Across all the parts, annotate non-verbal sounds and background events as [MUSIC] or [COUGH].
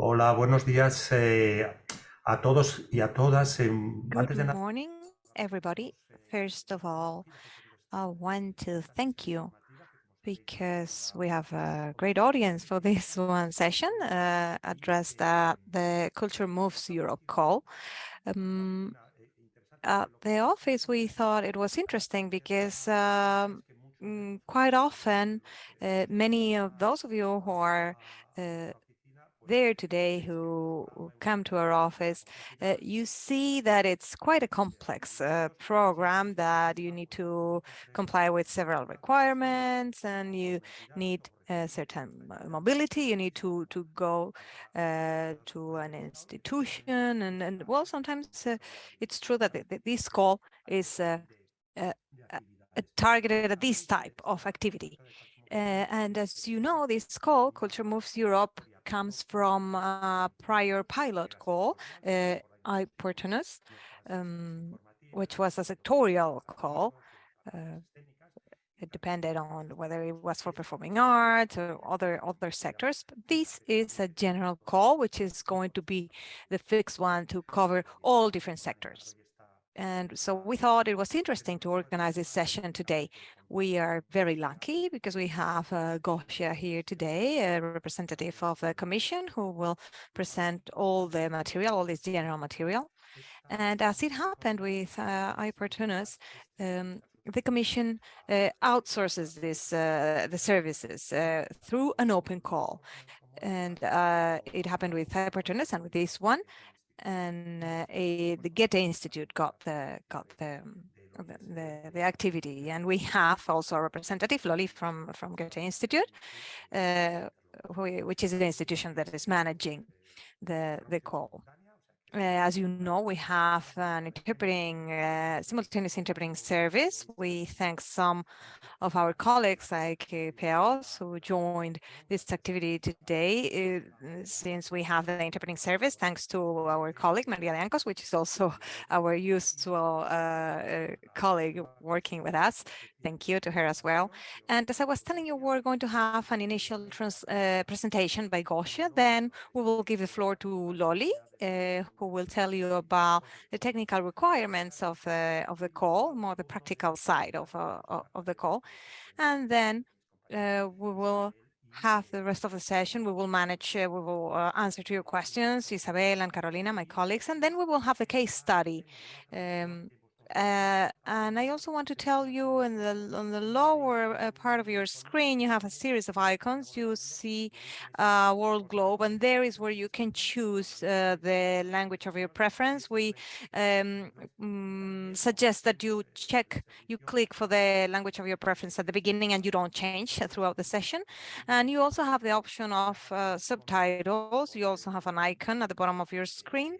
Hola, buenos días eh, a todos y a todas. Good morning, everybody. First of all, I want to thank you because we have a great audience for this [LAUGHS] one session uh, addressed at the Culture Moves Europe call. Um, at the office, we thought it was interesting because um, mm, quite often, uh, many of those of you who are uh, there today who come to our office, uh, you see that it's quite a complex uh, program that you need to comply with several requirements and you need a certain mobility. You need to to go uh, to an institution and, and well, sometimes uh, it's true that this call is uh, uh, targeted at this type of activity. and as you know, this call, Culture Moves Europe, comes from a prior pilot call, uh, Iportunus, um, which was a sectorial call. Uh, it depended on whether it was for performing arts or other other sectors. But this is a general call, which is going to be the fixed one to cover all different sectors. And so we thought it was interesting to organize this session today. We are very lucky because we have uh, Gosia here today, a representative of the Commission who will present all the material, all this general material. And as it happened with uh, um, the Commission uh, outsources this uh, the services uh, through an open call. And uh, it happened with iPortunus and with this one and uh, a, the Goethe Institute got the got the, the the activity, and we have also a representative, Loli from from Goethe Institute, uh, which is the institution that is managing the the call. Uh, as you know, we have an interpreting, uh, simultaneous interpreting service. We thank some of our colleagues like uh, Peos who joined this activity today uh, since we have the interpreting service, thanks to our colleague Maria de Ancos, which is also [LAUGHS] our usual uh, uh, colleague working with us. Thank you to her as well. And as I was telling you, we're going to have an initial trans, presentation by Gosia. Then we will give the floor to Loli, uh, who will tell you about the technical requirements of uh, of the call, more the practical side of uh, of the call, and then uh, we will have the rest of the session. We will manage, uh, we will uh, answer to your questions, Isabel and Carolina, my colleagues, and then we will have the case study. Um, uh, and I also want to tell you in the on the lower uh, part of your screen, you have a series of icons. You see uh, world globe, and there is where you can choose uh, the language of your preference. We um, mm, suggest that you check, you click for the language of your preference at the beginning, and you don't change throughout the session. And you also have the option of uh, subtitles. You also have an icon at the bottom of your screen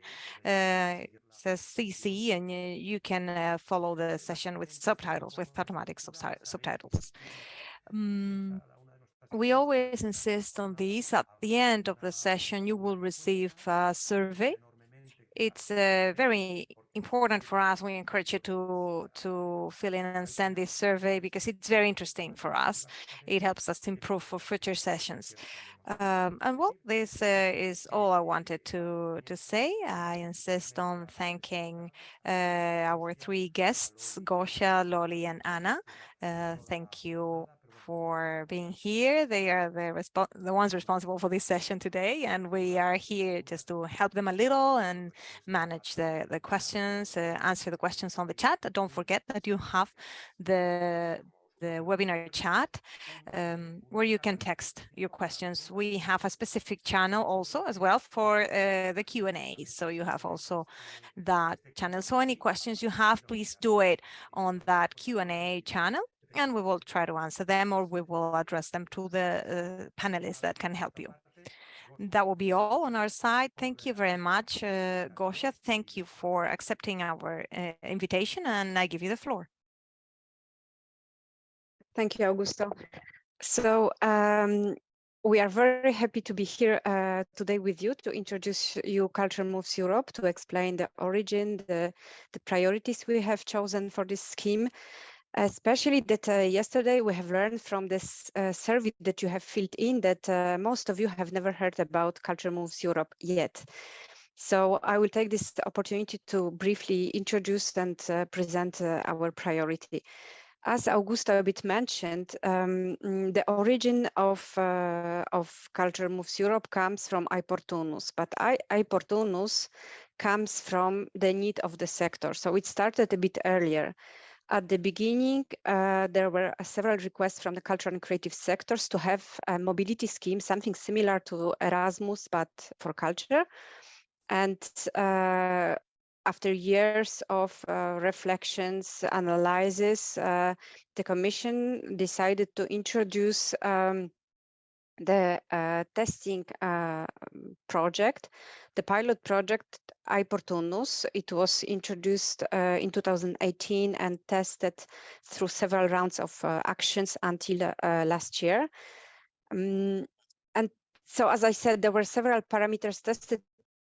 says CC and you, can uh, follow the session with subtitles, with automatic subtitles. Um, we always insist on these. At the end of the session, you will receive a survey. It's uh, very important for us. We encourage you to, to fill in and send this survey because it's very interesting for us. It helps us improve for future sessions. Um, and well, this uh, is all I wanted to to say. I insist on thanking uh, our three guests, Gosia, Loli, and Anna. Uh, thank you for being here. They are the, the ones responsible for this session today, and we are here just to help them a little and manage the, the questions, uh, answer the questions on the chat. Don't forget that you have the the webinar chat um, where you can text your questions. We have a specific channel also as well for uh, the Q&A. So you have also that channel. So any questions you have, please do it on that Q&A channel and we will try to answer them or we will address them to the uh, panelists that can help you. That will be all on our side. Thank you very much, uh, Gosia. Thank you for accepting our uh, invitation and I give you the floor. Thank you, Augusto. So um, we are very happy to be here uh, today with you to introduce you Culture Moves Europe, to explain the origin, the, the priorities we have chosen for this scheme, especially that uh, yesterday we have learned from this uh, survey that you have filled in that uh, most of you have never heard about Culture Moves Europe yet. So I will take this opportunity to briefly introduce and uh, present uh, our priority. As Augusto a bit mentioned, um, mm, the origin of, uh, of Culture Moves Europe comes from iPortunus, but iPortunus comes from the need of the sector. So it started a bit earlier. At the beginning, uh, there were uh, several requests from the cultural and creative sectors to have a mobility scheme, something similar to Erasmus, but for culture. And uh, after years of uh, reflections, analysis, uh, the Commission decided to introduce um, the uh, testing uh, project, the pilot project iPortunus. It was introduced uh, in 2018 and tested through several rounds of uh, actions until last year. Um, and so, as I said, there were several parameters tested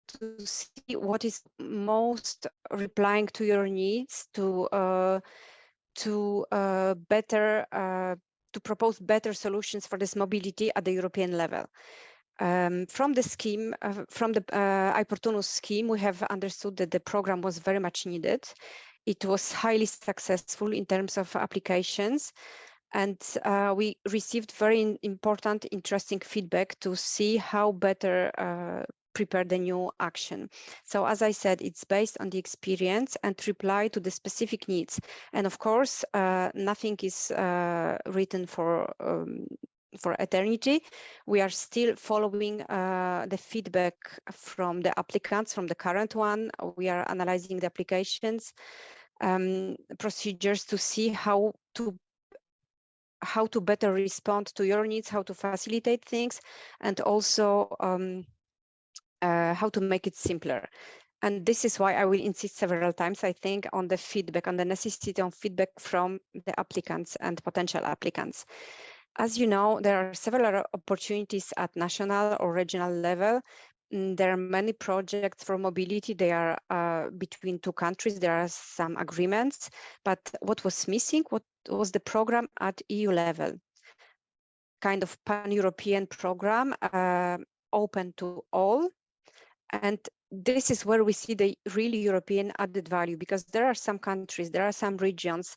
to see what is most replying to your needs to uh, to uh, better uh, to propose better solutions for this mobility at the European level. Um, from the scheme, uh, from the uh, iPortunus scheme, we have understood that the program was very much needed. It was highly successful in terms of applications and uh, we received very important, interesting feedback to see how better uh, prepare the new action. So as I said, it's based on the experience and reply to the specific needs. And of course, uh, nothing is uh, written for um, for eternity. We are still following uh, the feedback from the applicants, from the current one. We are analyzing the applications um, procedures to see how to how to better respond to your needs, how to facilitate things, and also um, uh, how to make it simpler. And this is why I will insist several times, I think, on the feedback, on the necessity of feedback from the applicants and potential applicants. As you know, there are several opportunities at national or regional level. Mm, there are many projects for mobility. They are uh, between two countries. There are some agreements, but what was missing what was the program at EU level, kind of pan-European program, uh, open to all and this is where we see the really European added value because there are some countries, there are some regions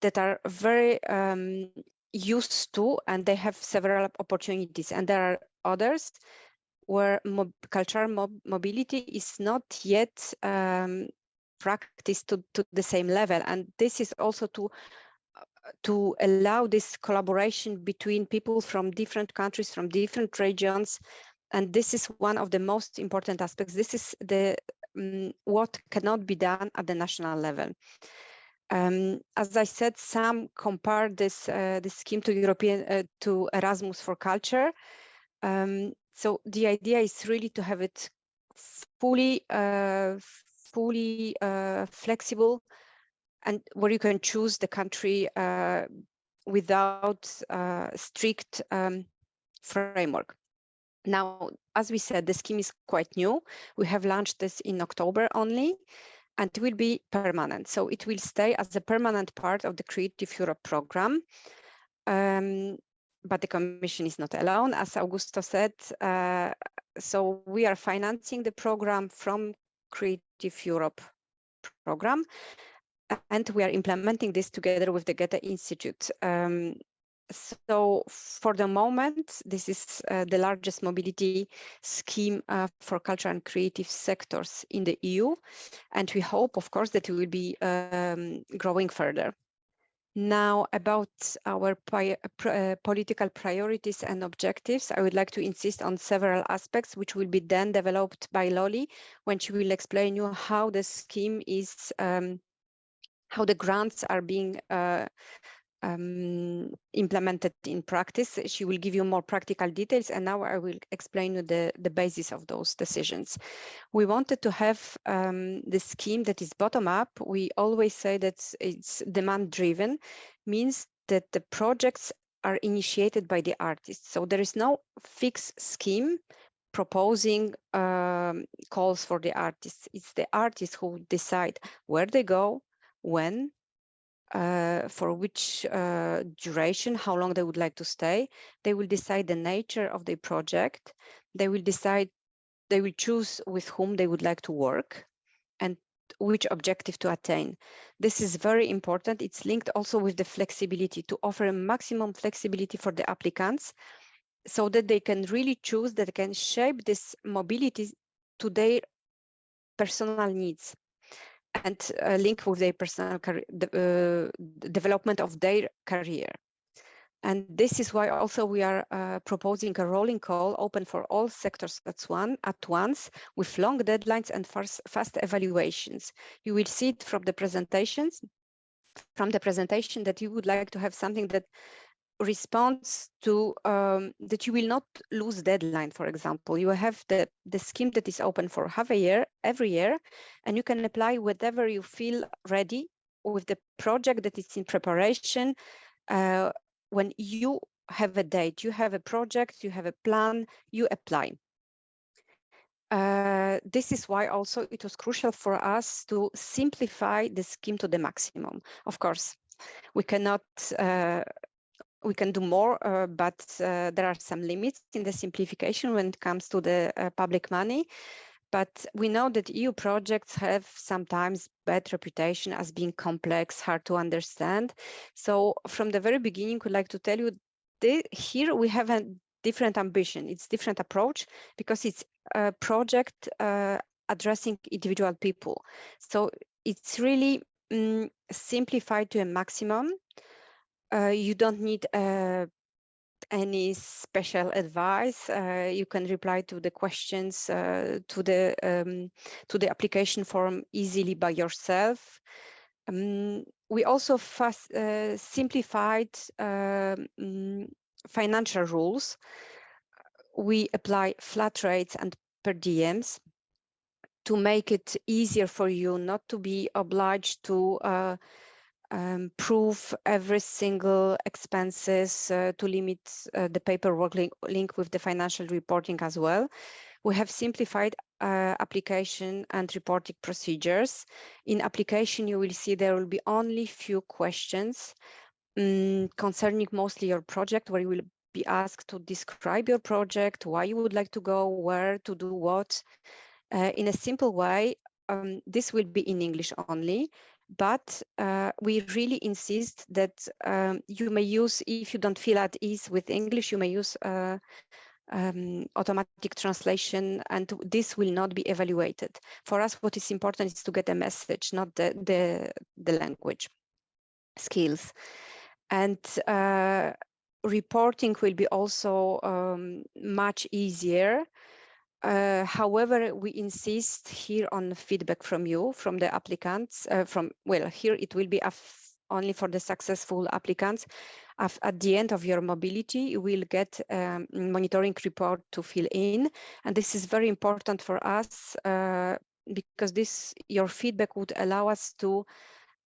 that are very um, used to and they have several opportunities. And there are others where mob cultural mob mobility is not yet um, practiced to, to the same level. And this is also to to allow this collaboration between people from different countries from different regions and this is one of the most important aspects. This is the um, what cannot be done at the national level. Um, as I said, some compare this uh, this scheme to European uh, to Erasmus for Culture. Um, so the idea is really to have it fully uh, fully uh, flexible, and where you can choose the country uh, without uh, strict um, framework. Now, as we said, the scheme is quite new. We have launched this in October only, and it will be permanent. So it will stay as a permanent part of the Creative Europe program. Um, but the Commission is not alone, as Augusto said. Uh, so we are financing the program from Creative Europe program, and we are implementing this together with the Goethe Institute. Um, so for the moment, this is uh, the largest mobility scheme uh, for culture and creative sectors in the EU. And we hope, of course, that it will be um, growing further. Now, about our uh, political priorities and objectives, I would like to insist on several aspects, which will be then developed by Loli when she will explain you how the scheme is, um, how the grants are being uh, um, implemented in practice. She will give you more practical details and now I will explain the, the basis of those decisions. We wanted to have um, the scheme that is bottom up. We always say that it's demand driven, means that the projects are initiated by the artists. So there is no fixed scheme proposing um, calls for the artists. It's the artists who decide where they go, when, uh, for which uh, duration, how long they would like to stay. They will decide the nature of the project. They will decide, they will choose with whom they would like to work and which objective to attain. This is very important. It's linked also with the flexibility to offer a maximum flexibility for the applicants so that they can really choose, that they can shape this mobility to their personal needs and uh, link with their personal the, uh, development of their career. And this is why also we are uh, proposing a rolling call open for all sectors at, one, at once with long deadlines and fast, fast evaluations. You will see it from the presentations, from the presentation that you would like to have something that responds to um, that you will not lose deadline, for example. You have the, the scheme that is open for half a year, every year, and you can apply whatever you feel ready with the project that is in preparation. Uh, when you have a date, you have a project, you have a plan, you apply. Uh, this is why also it was crucial for us to simplify the scheme to the maximum. Of course, we cannot uh, we can do more, uh, but uh, there are some limits in the simplification when it comes to the uh, public money. But we know that EU projects have sometimes bad reputation as being complex, hard to understand. So from the very beginning, we'd like to tell you that here we have a different ambition. It's different approach because it's a project uh, addressing individual people. So it's really um, simplified to a maximum you don't need uh, any special advice. Uh, you can reply to the questions uh, to the um, to the application form easily by yourself. Um, we also fast, uh, simplified um, financial rules. We apply flat rates and per diems to make it easier for you not to be obliged to uh, um, prove every single expenses uh, to limit uh, the paperwork link, link, with the financial reporting as well. We have simplified uh, application and reporting procedures. In application, you will see there will be only few questions um, concerning mostly your project where you will be asked to describe your project, why you would like to go, where to do what. Uh, in a simple way, um, this will be in English only but uh, we really insist that um, you may use, if you don't feel at ease with English, you may use uh, um, automatic translation and this will not be evaluated. For us, what is important is to get a message, not the, the, the language skills. And uh, reporting will be also um, much easier uh, however, we insist here on feedback from you, from the applicants, uh, from, well, here it will be only for the successful applicants. at the end of your mobility, you will get um, monitoring report to fill in. And this is very important for us uh, because this, your feedback would allow us to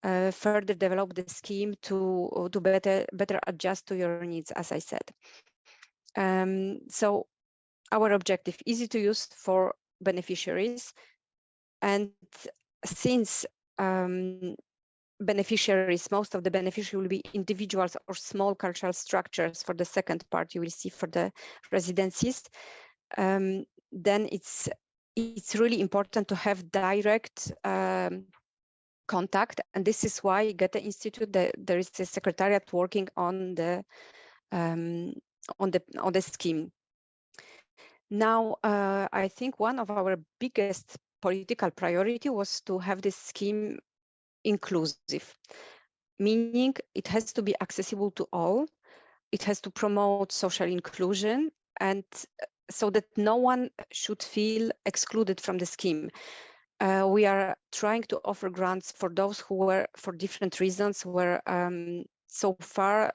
uh, further develop the scheme to, to better, better adjust to your needs, as I said. Um, so our objective, easy to use for beneficiaries. And since um, beneficiaries, most of the beneficiaries will be individuals or small cultural structures for the second part you will see for the residencies, um, then it's it's really important to have direct um, contact. And this is why Goethe Institute, the, there is a secretariat working on the um, on the on the scheme. Now, uh, I think one of our biggest political priority was to have this scheme inclusive, meaning it has to be accessible to all. It has to promote social inclusion and uh, so that no one should feel excluded from the scheme. Uh, we are trying to offer grants for those who were, for different reasons, were um, so far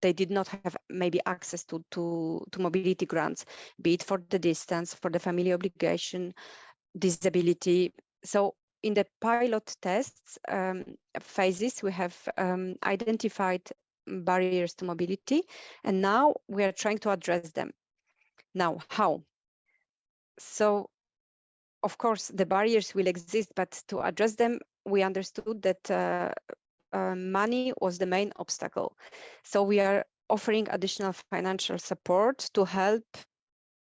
they did not have maybe access to, to, to mobility grants, be it for the distance, for the family obligation, disability. So in the pilot tests um, phases, we have um, identified barriers to mobility, and now we are trying to address them. Now, how? So, of course, the barriers will exist, but to address them, we understood that uh, money was the main obstacle. So we are offering additional financial support to help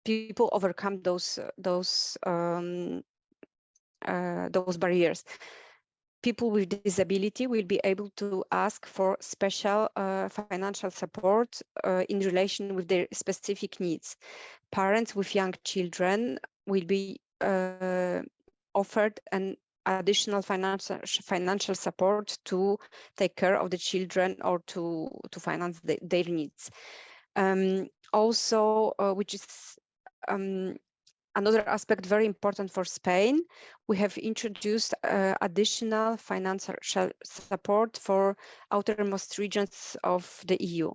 people overcome those those um, uh, those barriers. People with disability will be able to ask for special uh, financial support uh, in relation with their specific needs. Parents with young children will be uh, offered an additional financial financial support to take care of the children or to to finance the, their needs. Um, also, uh, which is um, another aspect very important for Spain, we have introduced uh, additional financial support for outermost regions of the EU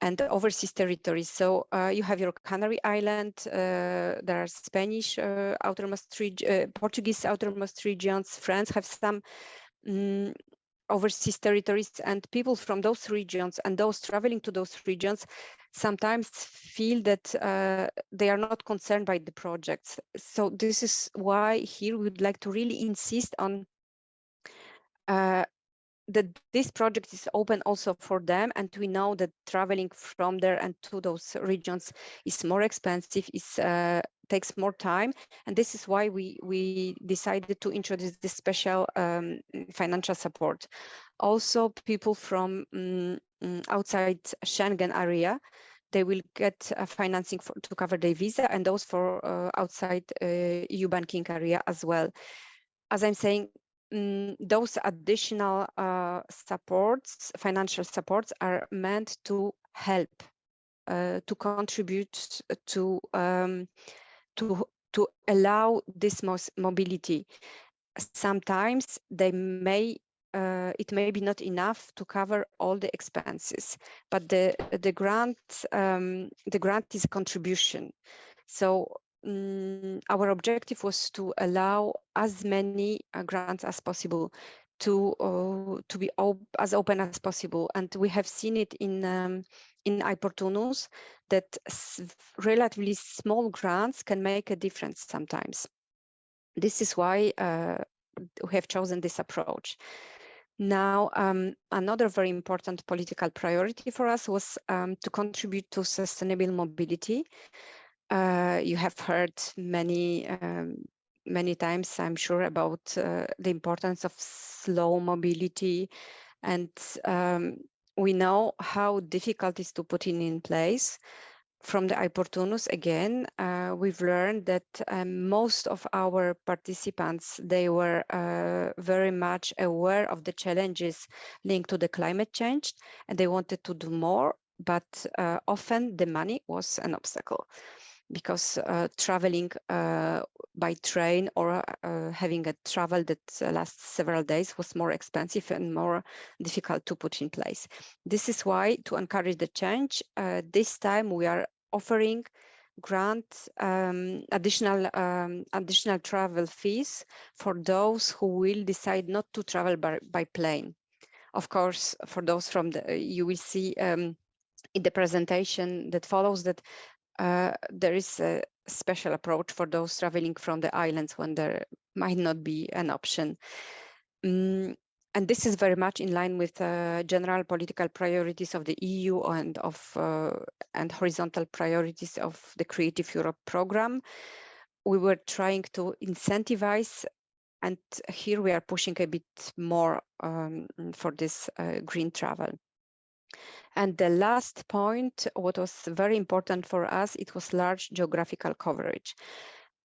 and overseas territories. So uh, you have your Canary Island, uh, there are Spanish uh, outermost uh, Portuguese outermost regions, France have some um, overseas territories and people from those regions and those traveling to those regions sometimes feel that uh, they are not concerned by the projects. So this is why here we would like to really insist on uh, that this project is open also for them and we know that traveling from there and to those regions is more expensive is uh, takes more time. And this is why we we decided to introduce this special um, financial support. Also people from um, outside Schengen area they will get uh, financing for, to cover their visa and those for uh, outside uh, EU banking area as well. As I'm saying um, those additional uh, supports, financial supports are meant to help, uh, to contribute to, um, to, to allow this mobility. Sometimes they may uh, it may be not enough to cover all the expenses, but the the grant um, the grant is a contribution. So um, our objective was to allow as many uh, grants as possible to uh, to be op as open as possible. And we have seen it in um, in Iportunus that relatively small grants can make a difference sometimes. This is why uh, we have chosen this approach. Now um, another very important political priority for us was um, to contribute to sustainable mobility uh, you have heard many um, many times, I'm sure, about uh, the importance of slow mobility, and um, we know how difficult it is to put it in place. From the Iportunus, again, uh, we've learned that um, most of our participants, they were uh, very much aware of the challenges linked to the climate change, and they wanted to do more, but uh, often the money was an obstacle because uh, traveling uh, by train or uh, having a travel that lasts several days was more expensive and more difficult to put in place. This is why to encourage the change, uh, this time we are offering grant um, additional um, additional travel fees for those who will decide not to travel by, by plane. Of course, for those from the, you will see um, in the presentation that follows that uh, there is a special approach for those traveling from the islands when there might not be an option. Um, and this is very much in line with uh, general political priorities of the EU and of uh, and horizontal priorities of the Creative Europe program. We were trying to incentivize, and here we are pushing a bit more um, for this uh, green travel. And the last point, what was very important for us, it was large geographical coverage.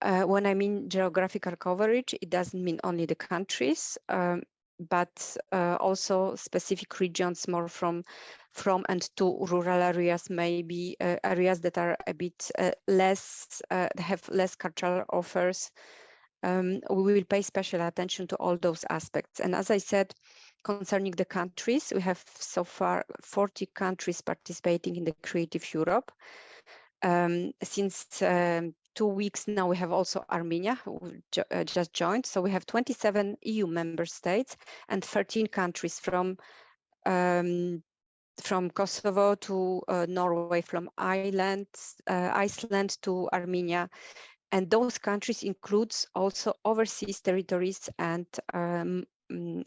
Uh, when I mean geographical coverage, it doesn't mean only the countries, um, but uh, also specific regions more from from and to rural areas, maybe uh, areas that are a bit uh, less, uh, have less cultural offers. Um, we will pay special attention to all those aspects. And as I said, Concerning the countries, we have so far 40 countries participating in the Creative Europe. Um, since um, two weeks now, we have also Armenia, who ju uh, just joined. So we have 27 EU member states and 13 countries from um, from Kosovo to uh, Norway, from Ireland, uh, Iceland to Armenia. And those countries includes also overseas territories and um,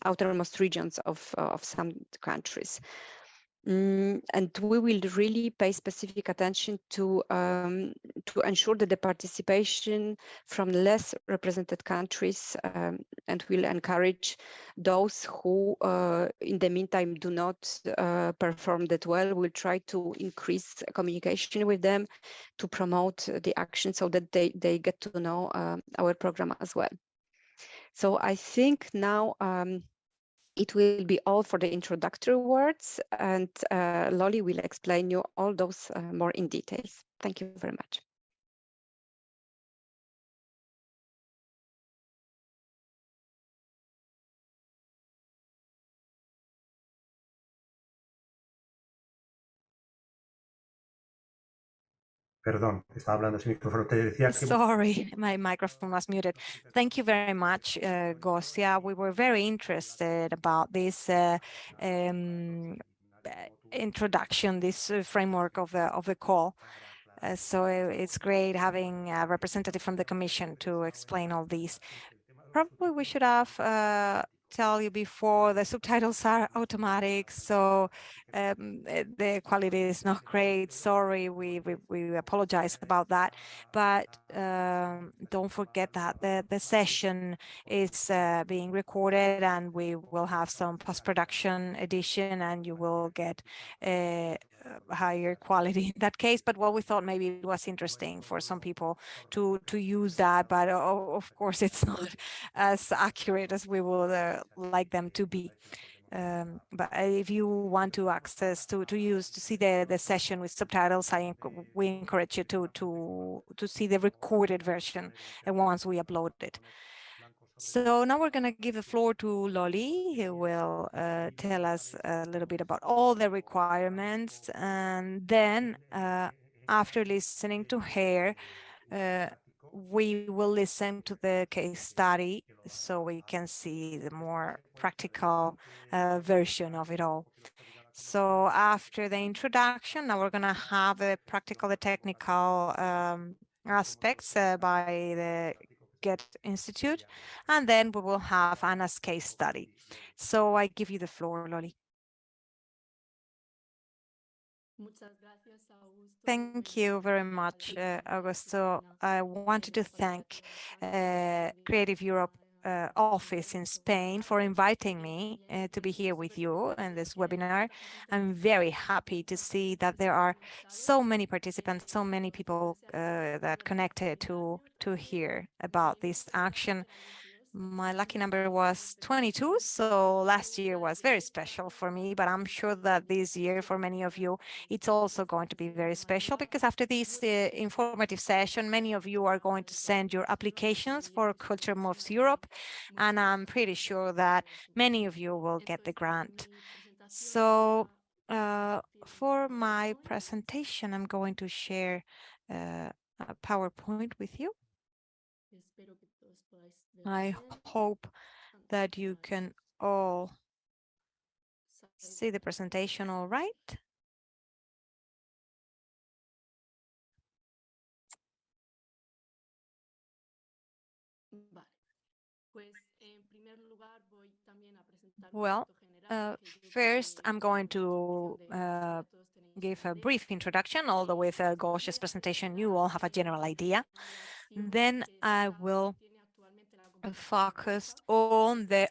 outermost regions of, of some countries. Mm, and we will really pay specific attention to um, to ensure that the participation from less represented countries um, and will encourage those who uh, in the meantime do not uh, perform that well we'll try to increase communication with them to promote the action so that they they get to know uh, our program as well so i think now um, it will be all for the introductory words and uh, Loli will explain you all those uh, more in details. Thank you very much. Perdón, estaba hablando sin micrófono. Te decía que... Sorry, my microphone was muted. Thank you very much, uh, Gosia. We were very interested about this uh, um, introduction, this uh, framework of the of the call. Uh, so it's great having a representative from the Commission to explain all these. Probably we should have uh, tell you before the subtitles are automatic so um, eh, the quality is not great. Sorry we we, we apologize about that. But um, don't forget that the the session is uh, being recorded and we will have some post-production edition and you will get a higher quality [LAUGHS] in that case but what we thought maybe it was interesting for some people to to use that but of course [LAUGHS] it's not as accurate as we would uh, like them to be. Um, but if you want to access to to use to see the the session with subtitles, I we encourage you to to to see the recorded version and once we upload it. So now we're going to give the floor to Loli, who will uh, tell us a little bit about all the requirements. And then uh, after listening to her, uh, we will listen to the case study so we can see the more practical uh, version of it all. So after the introduction, now we're going to have the practical, the technical um, aspects uh, by the Goethe Institute, and then we will have Anna's case study. So I give you the floor, Loli. Thank you very much, uh, Augusto. I wanted to thank uh, Creative Europe uh, office in Spain for inviting me uh, to be here with you in this webinar. I'm very happy to see that there are so many participants, so many people uh, that connected to to hear about this action my lucky number was 22 so last year was very special for me but i'm sure that this year for many of you it's also going to be very special because after this uh, informative session many of you are going to send your applications for culture moves europe and i'm pretty sure that many of you will get the grant. So uh, for my presentation i'm going to share uh, a powerpoint with you I hope that you can all see the presentation all right. Well, uh, first I'm going to uh, give a brief introduction, although with uh, Gosia's presentation you all have a general idea. Then I will focused on the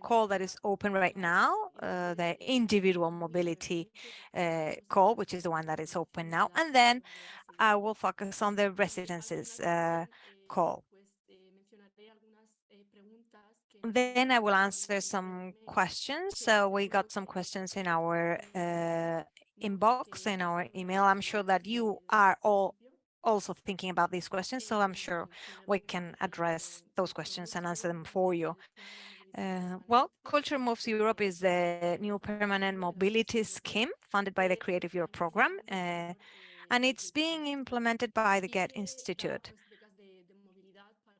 call that is open right now, uh, the individual mobility uh, call, which is the one that is open now. And then I will focus on the residences uh, call. Then I will answer some questions. So we got some questions in our uh, inbox, in our email. I'm sure that you are all also thinking about these questions, so I'm sure we can address those questions and answer them for you. Uh, well, Culture Moves Europe is the new permanent mobility scheme funded by the Creative Europe program, uh, and it's being implemented by the Goethe Institute.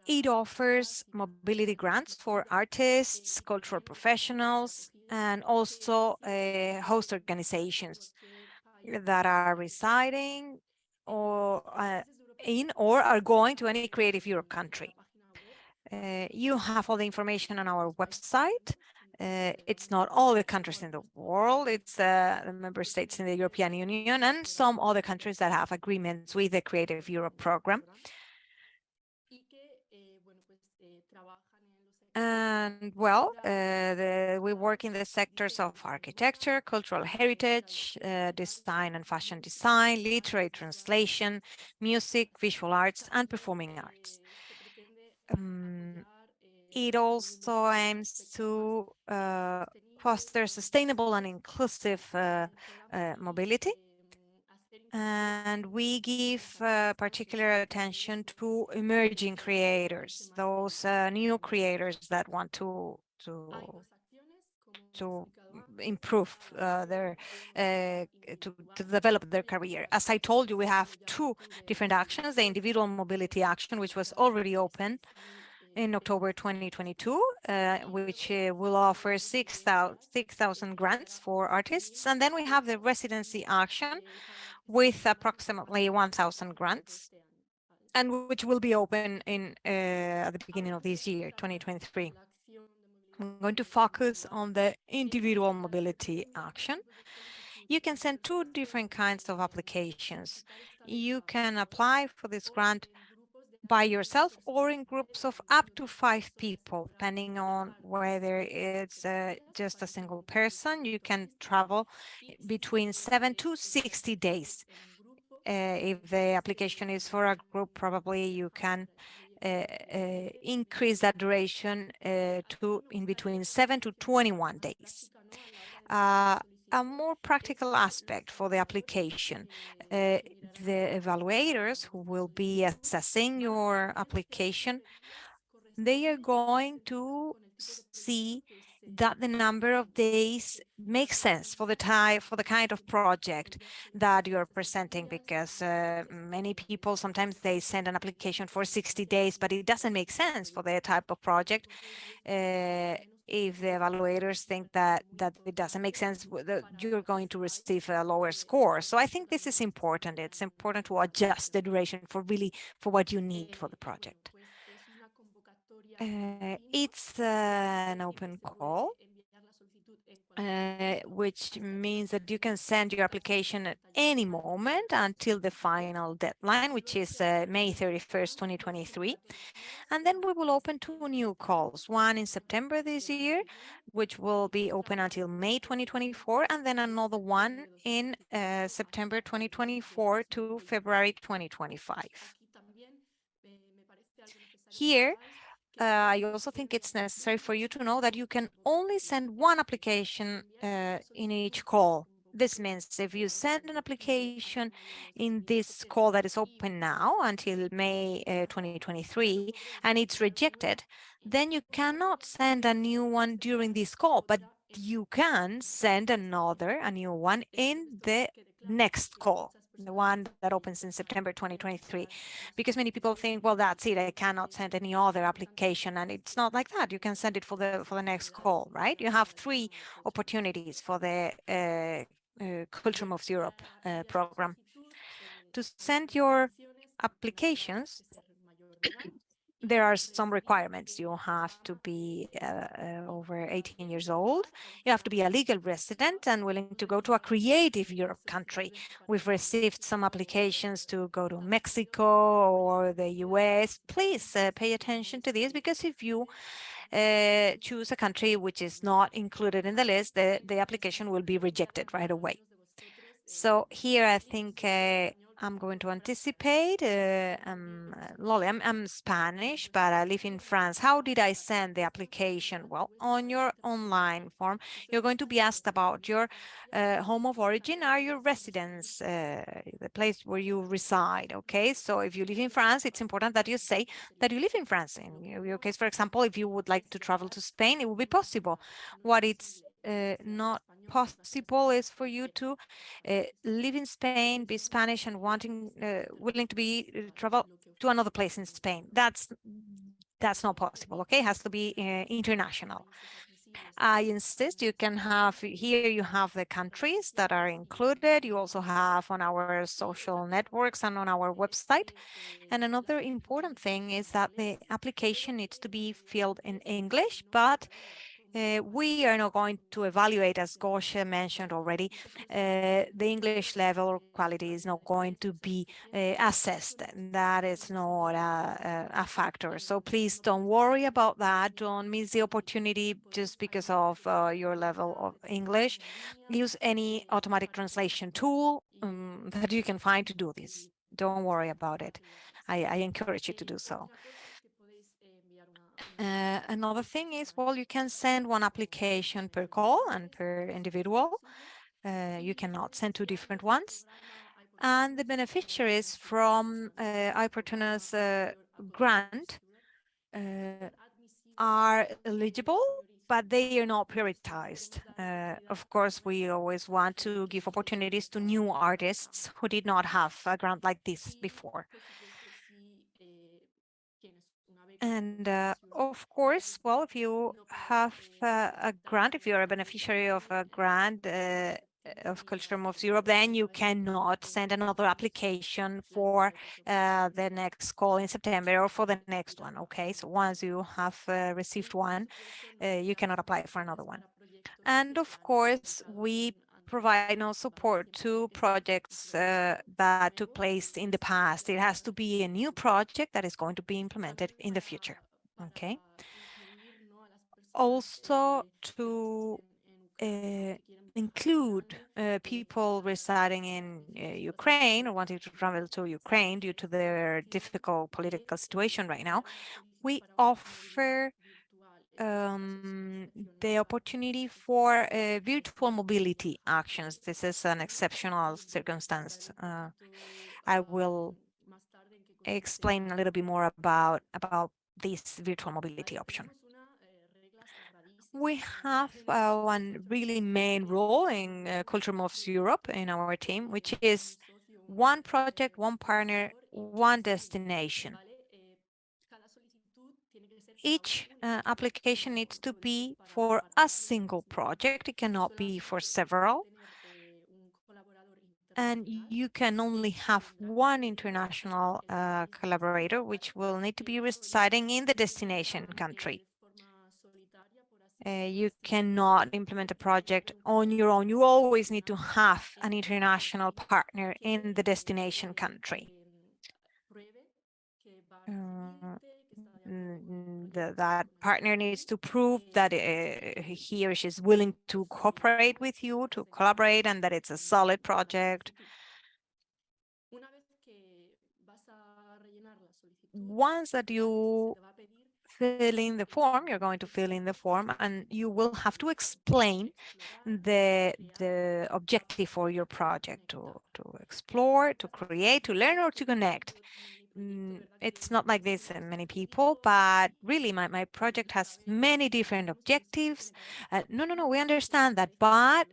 It offers mobility grants for artists, cultural professionals, and also uh, host organizations that are residing or uh, in or are going to any Creative Europe country. Uh, you have all the information on our website. Uh, it's not all the countries in the world, it's uh, the member states in the European Union and some other countries that have agreements with the Creative Europe program. And well, uh, the, we work in the sectors of architecture, cultural heritage, uh, design and fashion design, literary translation, music, visual arts, and performing arts. Um, it also aims to uh, foster sustainable and inclusive uh, uh, mobility. And we give uh, particular attention to emerging creators, those uh, new creators that want to to to improve uh, their uh, to, to develop their career. As I told you, we have two different actions, the individual mobility action, which was already open in October 2022, uh, which uh, will offer 6,000 6, grants for artists. And then we have the residency action with approximately 1,000 grants and which will be open in uh, at the beginning of this year, 2023. I'm going to focus on the individual mobility action. You can send two different kinds of applications. You can apply for this grant by yourself or in groups of up to five people, depending on whether it's uh, just a single person. You can travel between seven to 60 days. Uh, if the application is for a group, probably you can uh, uh, increase that duration uh, to in between 7 to 21 days. A more practical aspect for the application. Uh, the evaluators who will be assessing your application, they are going to see that the number of days makes sense for the type for the kind of project that you're presenting because uh, many people sometimes they send an application for 60 days but it doesn't make sense for their type of project uh, if the evaluators think that that it doesn't make sense, you're going to receive a lower score. So I think this is important. It's important to adjust the duration for really for what you need for the project. Uh, it's uh, an open call, uh, which means that you can send your application at any moment until the final deadline, which is uh, May 31st, 2023. And then we will open two new calls, one in September this year, which will be open until May 2024, and then another one in uh, September 2024 to February 2025. Here, uh, I also think it's necessary for you to know that you can only send one application uh, in each call. This means if you send an application in this call that is open now until May uh, 2023 and it's rejected, then you cannot send a new one during this call, but you can send another, a new one in the next call the one that opens in September 2023, because many people think, well, that's it, I cannot send any other application, and it's not like that. You can send it for the for the next call, right? You have three opportunities for the uh, uh, Culture Moves Europe uh, program. To send your applications, there are some requirements. You have to be uh, uh, over 18 years old. You have to be a legal resident and willing to go to a creative Europe country. We've received some applications to go to Mexico or the US. Please uh, pay attention to this because if you uh, choose a country which is not included in the list, the, the application will be rejected right away. So here I think uh, I'm going to anticipate. Uh, um, Loli, I'm, I'm Spanish, but I live in France. How did I send the application? Well, on your online form, you're going to be asked about your uh, home of origin are your residence, uh, the place where you reside. Okay, so if you live in France, it's important that you say that you live in France. In your case, for example, if you would like to travel to Spain, it will be possible. What it's uh, not possible is for you to uh, live in Spain, be Spanish and wanting, uh, willing to be travel to another place in Spain. That's that's not possible. Okay, it has to be international. I insist you can have here you have the countries that are included. You also have on our social networks and on our website. And another important thing is that the application needs to be filled in English, but uh, we are not going to evaluate, as Gosia mentioned already, uh, the English level or quality is not going to be uh, assessed. That is not a, a, factor. So please don't worry about that. Don't miss the opportunity just because of uh, your level of English. Use any automatic translation tool um, that you can find to do this. Don't worry about it. I, I encourage you to do so. Uh, another thing is, well, you can send one application per call and per individual. Uh, you cannot send two different ones. And the beneficiaries from uh, uh, grant uh, are eligible, but they are not prioritized. Uh, of course, we always want to give opportunities to new artists who did not have a grant like this before. And uh, of course, well, if you have uh, a grant, if you're a beneficiary of a grant uh, of Culture Moves Europe, then you cannot send another application for uh, the next call in September or for the next one. Okay, so once you have uh, received one, uh, you cannot apply for another one. And of course, we provide no support to projects uh, that took place in the past. It has to be a new project that is going to be implemented in the future. Okay. Also to uh, include uh, people residing in uh, Ukraine or wanting to travel to Ukraine due to their difficult political situation right now, we offer um, the opportunity for uh, virtual mobility actions. This is an exceptional circumstance. Uh, I will explain a little bit more about, about this virtual mobility option. We have uh, one really main role in uh, Culture Moves Europe in our team, which is one project, one partner, one destination each uh, application needs to be for a single project. It cannot be for several. And you can only have one international uh, collaborator, which will need to be residing in the destination country. Uh, you cannot implement a project on your own. You always need to have an international partner in the destination country. Uh, the, that partner needs to prove that uh, he or she is willing to cooperate with you, to collaborate, and that it's a solid project. Once that you fill in the form, you're going to fill in the form, and you will have to explain the the objective for your project to to explore, to create, to learn, or to connect. Mm, it's not like this in many people, but really my, my project has many different objectives. Uh, no, no, no, we understand that, but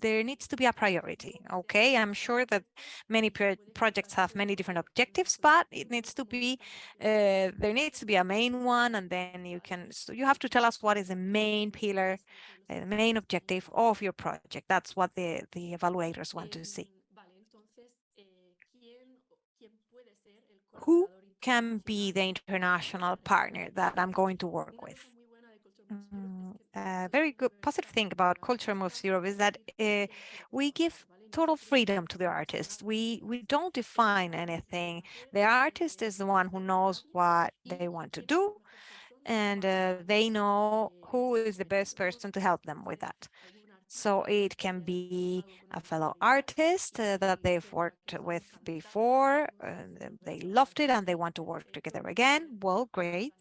there needs to be a priority. Okay, I'm sure that many pro projects have many different objectives, but it needs to be uh, there needs to be a main one, and then you can so you have to tell us what is the main pillar, uh, the main objective of your project. That's what the the evaluators want to see. Who can be the international partner that I'm going to work with? Mm, a very good positive thing about Culture Moves Europe is that uh, we give total freedom to the artist. We we don't define anything. The artist is the one who knows what they want to do, and uh, they know who is the best person to help them with that. So it can be a fellow artist uh, that they've worked with before, uh, they loved it and they want to work together again. Well, great.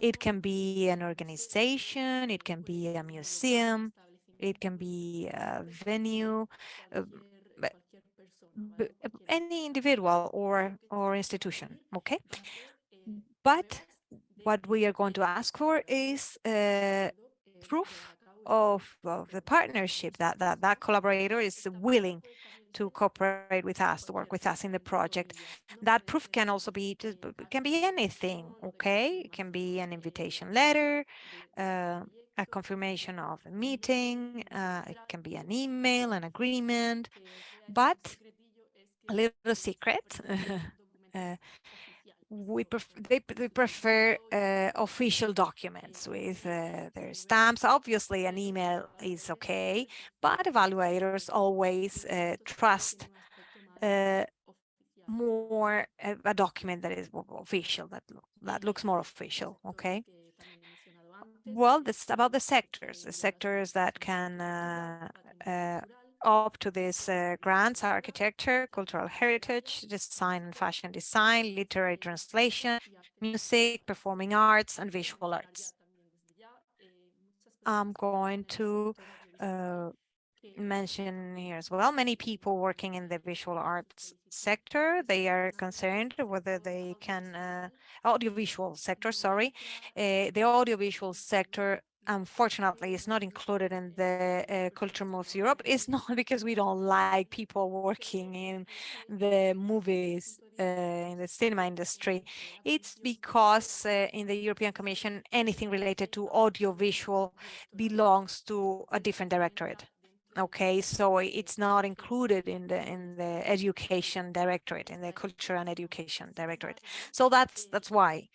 It can be an organization, it can be a museum, it can be a venue, uh, any individual or, or institution, okay? But what we are going to ask for is uh, proof of, of the partnership that, that that collaborator is willing to cooperate with us, to work with us in the project. That proof can also be, can be anything, okay? It can be an invitation letter, uh, a confirmation of a meeting, uh, it can be an email, an agreement, but a little secret, [LAUGHS] uh, we pref they, they prefer uh, official documents with uh, their stamps. Obviously, an email is okay, but evaluators always uh, trust uh, more a document that is official, that, that looks more official, okay? Well, this about the sectors, the sectors that can uh, uh, up to this uh, grants, architecture, cultural heritage, design and fashion design, literary translation, music, performing arts, and visual arts. I'm going to uh, mention here as well, many people working in the visual arts sector, they are concerned whether they can, uh, audiovisual sector, sorry, uh, the audiovisual sector unfortunately is not included in the uh, Culture Moves Europe. It's [LAUGHS] not because we don't like people working in the movies, uh, in the cinema industry. It's because uh, in the European Commission, anything related to audiovisual belongs to a different directorate. Okay, so it's not included in the in the education directorate, in the culture and education directorate. So that's that's why.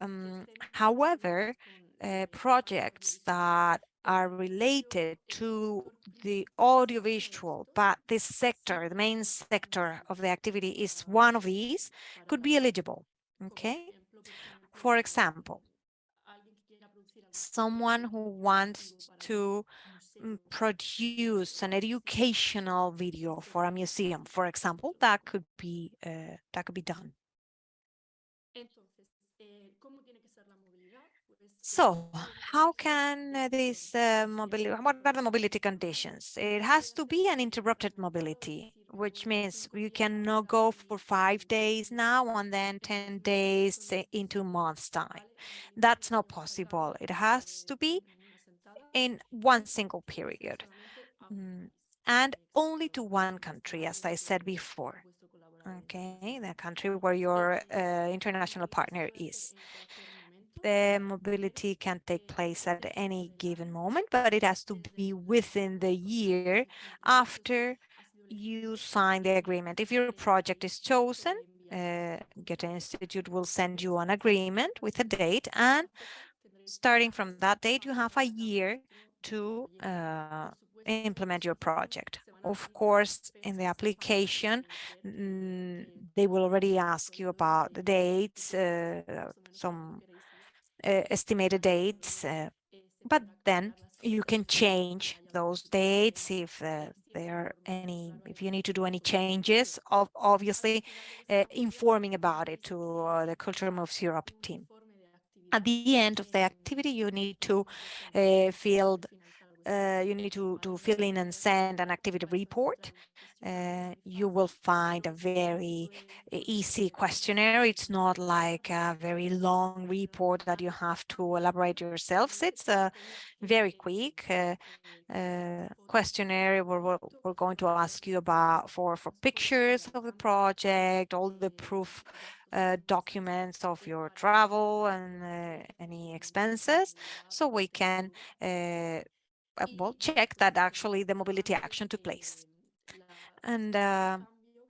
Um, however, uh, projects that are related to the audiovisual, but this sector, the main sector of the activity is one of these, could be eligible. Okay. For example, someone who wants to mm, produce an educational video for a museum, for example, that could be uh, that could be done. So how can this uh, mobility, what are the mobility conditions? It has to be an interrupted mobility, which means you cannot go for five days now and then 10 days into months time. That's not possible. It has to be in one single period mm, and only to one country, as I said before. Okay, the country where your uh, international partner is the mobility can take place at any given moment, but it has to be within the year after you sign the agreement. If your project is chosen, uh, Goethe Institute will send you an agreement with a date, and starting from that date, you have a year to uh, implement your project. Of course, in the application, mm, they will already ask you about the dates, uh, some estimated dates, uh, but then you can change those dates if uh, there are any, if you need to do any changes, of obviously uh, informing about it to uh, the Culture Moves Europe team. At the end of the activity, you need to uh, fill uh, you need to, to fill in and send an activity report. Uh, you will find a very easy questionnaire. It's not like a very long report that you have to elaborate yourselves. It's a very quick uh, uh questionnaire where we're, we're, going to ask you about for, for pictures of the project, all the proof uh, documents of your travel and uh, any expenses so we can uh, uh, well, check that actually the mobility action took place. And uh,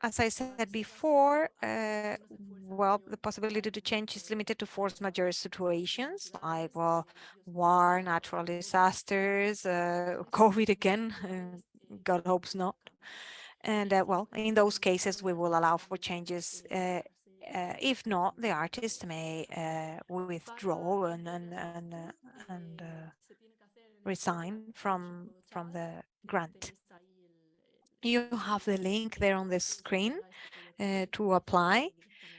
as I said before, uh, well, the possibility to change is limited to force majeure situations like, well, war, natural disasters, uh, [LAUGHS] COVID again, God hopes not. And uh, well, in those cases, we will allow for changes. Uh, uh, if not, the artist may withdraw and and and, and resign from from the grant. You have the link there on the screen uh, to apply.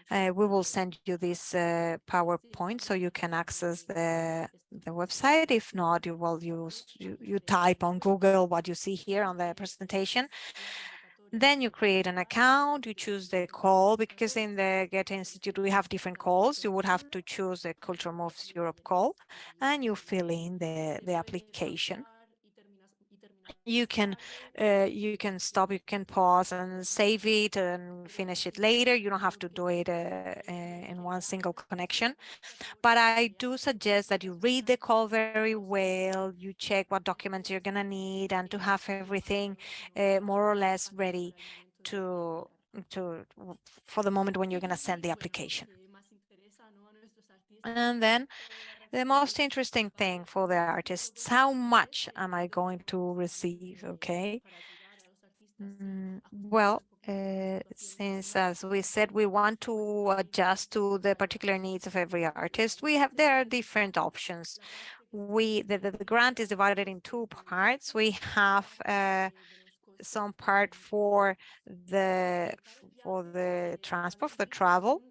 Uh, we will send you this uh, PowerPoint so you can access the the website. If not, you will use you, you type on Google what you see here on the presentation. Then you create an account, you choose the call, because in the Goethe Institute, we have different calls. You would have to choose the Culture Moves Europe call, and you fill in the, the application. You can uh, you can stop you can pause and save it and finish it later. You don't have to do it uh, uh, in one single connection. But i do suggest that you read the call very well. You check what documents you're gonna need and to have everything uh, more or less ready to to for the moment when you're going to send the application. And then the most interesting thing for the artists, how much am I going to receive? Okay. Mm, well, uh, since as we said, we want to adjust to the particular needs of every artist, we have there are different options. We the, the, the grant is divided in two parts. We have uh, some part for the for the transport, for the travel,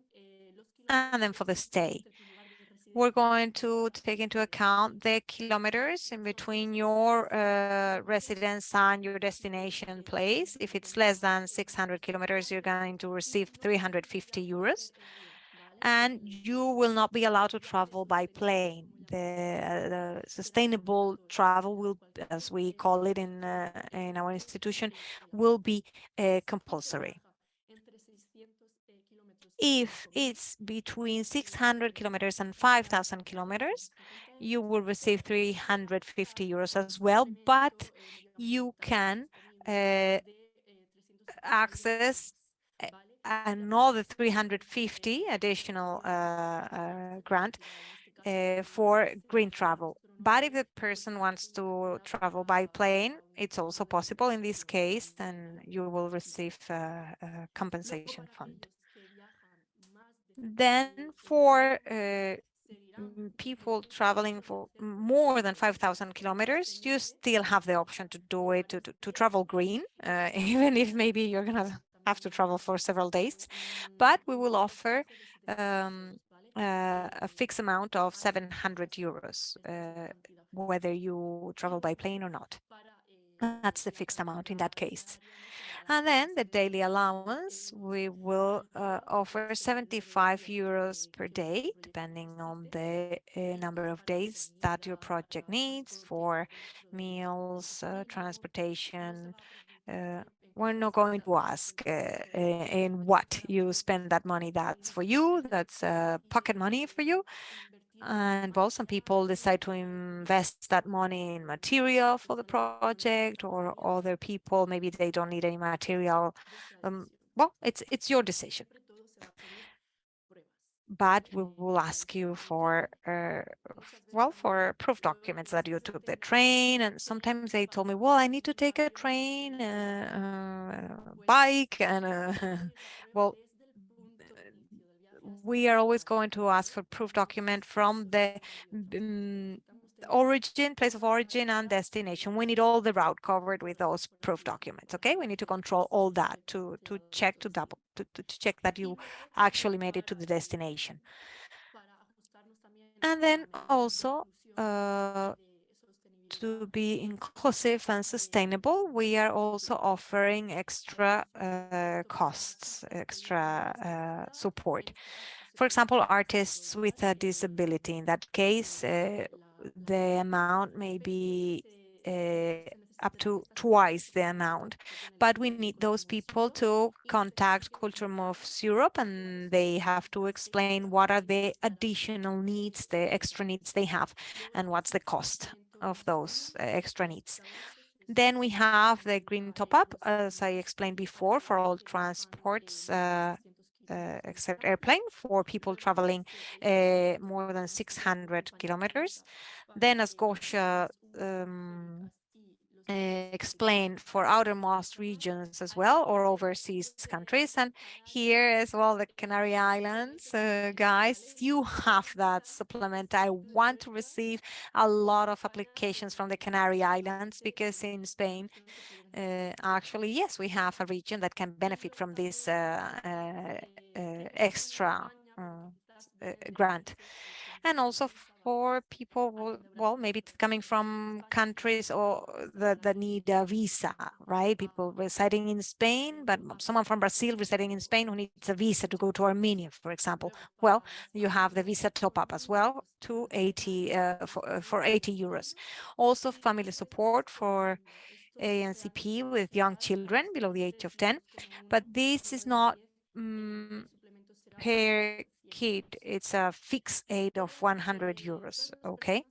and then for the stay we're going to take into account the kilometers in between your uh, residence and your destination place. If it's less than 600 kilometers, you're going to receive 350 euros. And you will not be allowed to travel by plane. The, uh, the sustainable travel will, as we call it in, uh, in our institution, will be uh, compulsory if it's between 600 kilometers and 5,000 kilometers, you will receive 350 euros as well, but you can uh, access another 350 additional uh, uh, grant uh, for green travel. But if the person wants to travel by plane, it's also possible in this case, then you will receive a, a compensation fund. Then for uh, people traveling for more than 5,000 kilometers, you still have the option to do it, to, to, to travel green, uh, [LAUGHS] even if maybe you're going to have to travel for several days. But we will offer um, uh, a fixed amount of 700 euros, uh, whether you travel by plane or not. That's the fixed amount in that case. And then the daily allowance, we will uh, offer 75 euros per day, depending on the uh, number of days that your project needs for meals, uh, transportation. Uh, we're not going to ask uh, uh, in what you spend that money. That's for you. That's pocket money for you. And well, some people decide to invest that money in material for the project or other people, maybe they don't need any material. Um, well, it's it's your decision. But we will ask you for, uh, well, for proof documents that you took the train. And sometimes they told me, well, I need to take a train, uh, uh, bike, and uh, [LAUGHS] well, we are always going to ask for proof document from the um, origin, place of origin and destination. We need all the route covered with those proof documents. Okay, we need to control all that to to check to double to, to, check that you actually made it to the destination. And then also uh, to be inclusive and sustainable, we are also offering extra uh, costs, extra uh, support. For example, artists with a disability. In that case, uh, the amount may be uh, up to twice the amount. But we need those people to contact Culture Moves Europe and they have to explain what are the additional needs, the extra needs they have, and what's the cost of those uh, extra needs. Then we have the green top-up, as I explained before, for all transports uh, uh, except airplane for people traveling uh, more than 600 kilometers. Then as Gosia um, uh, explained for outermost regions as well or overseas countries. And here as well the Canary Islands. Uh, guys you have that supplement. I want to receive a lot of applications from the Canary Islands because in Spain uh, actually yes we have a region that can benefit from this uh, uh, uh, extra grant. And also for people, well, maybe it's coming from countries or that, that need a visa, right? People residing in Spain, but someone from Brazil residing in Spain who needs a visa to go to Armenia, for example. Well, you have the visa top up as well to 80 uh, for, uh, for 80 euros. Also family support for ANCP with young children below the age of 10, but this is not um, kid. It's a fixed aid of 100 euros, okay?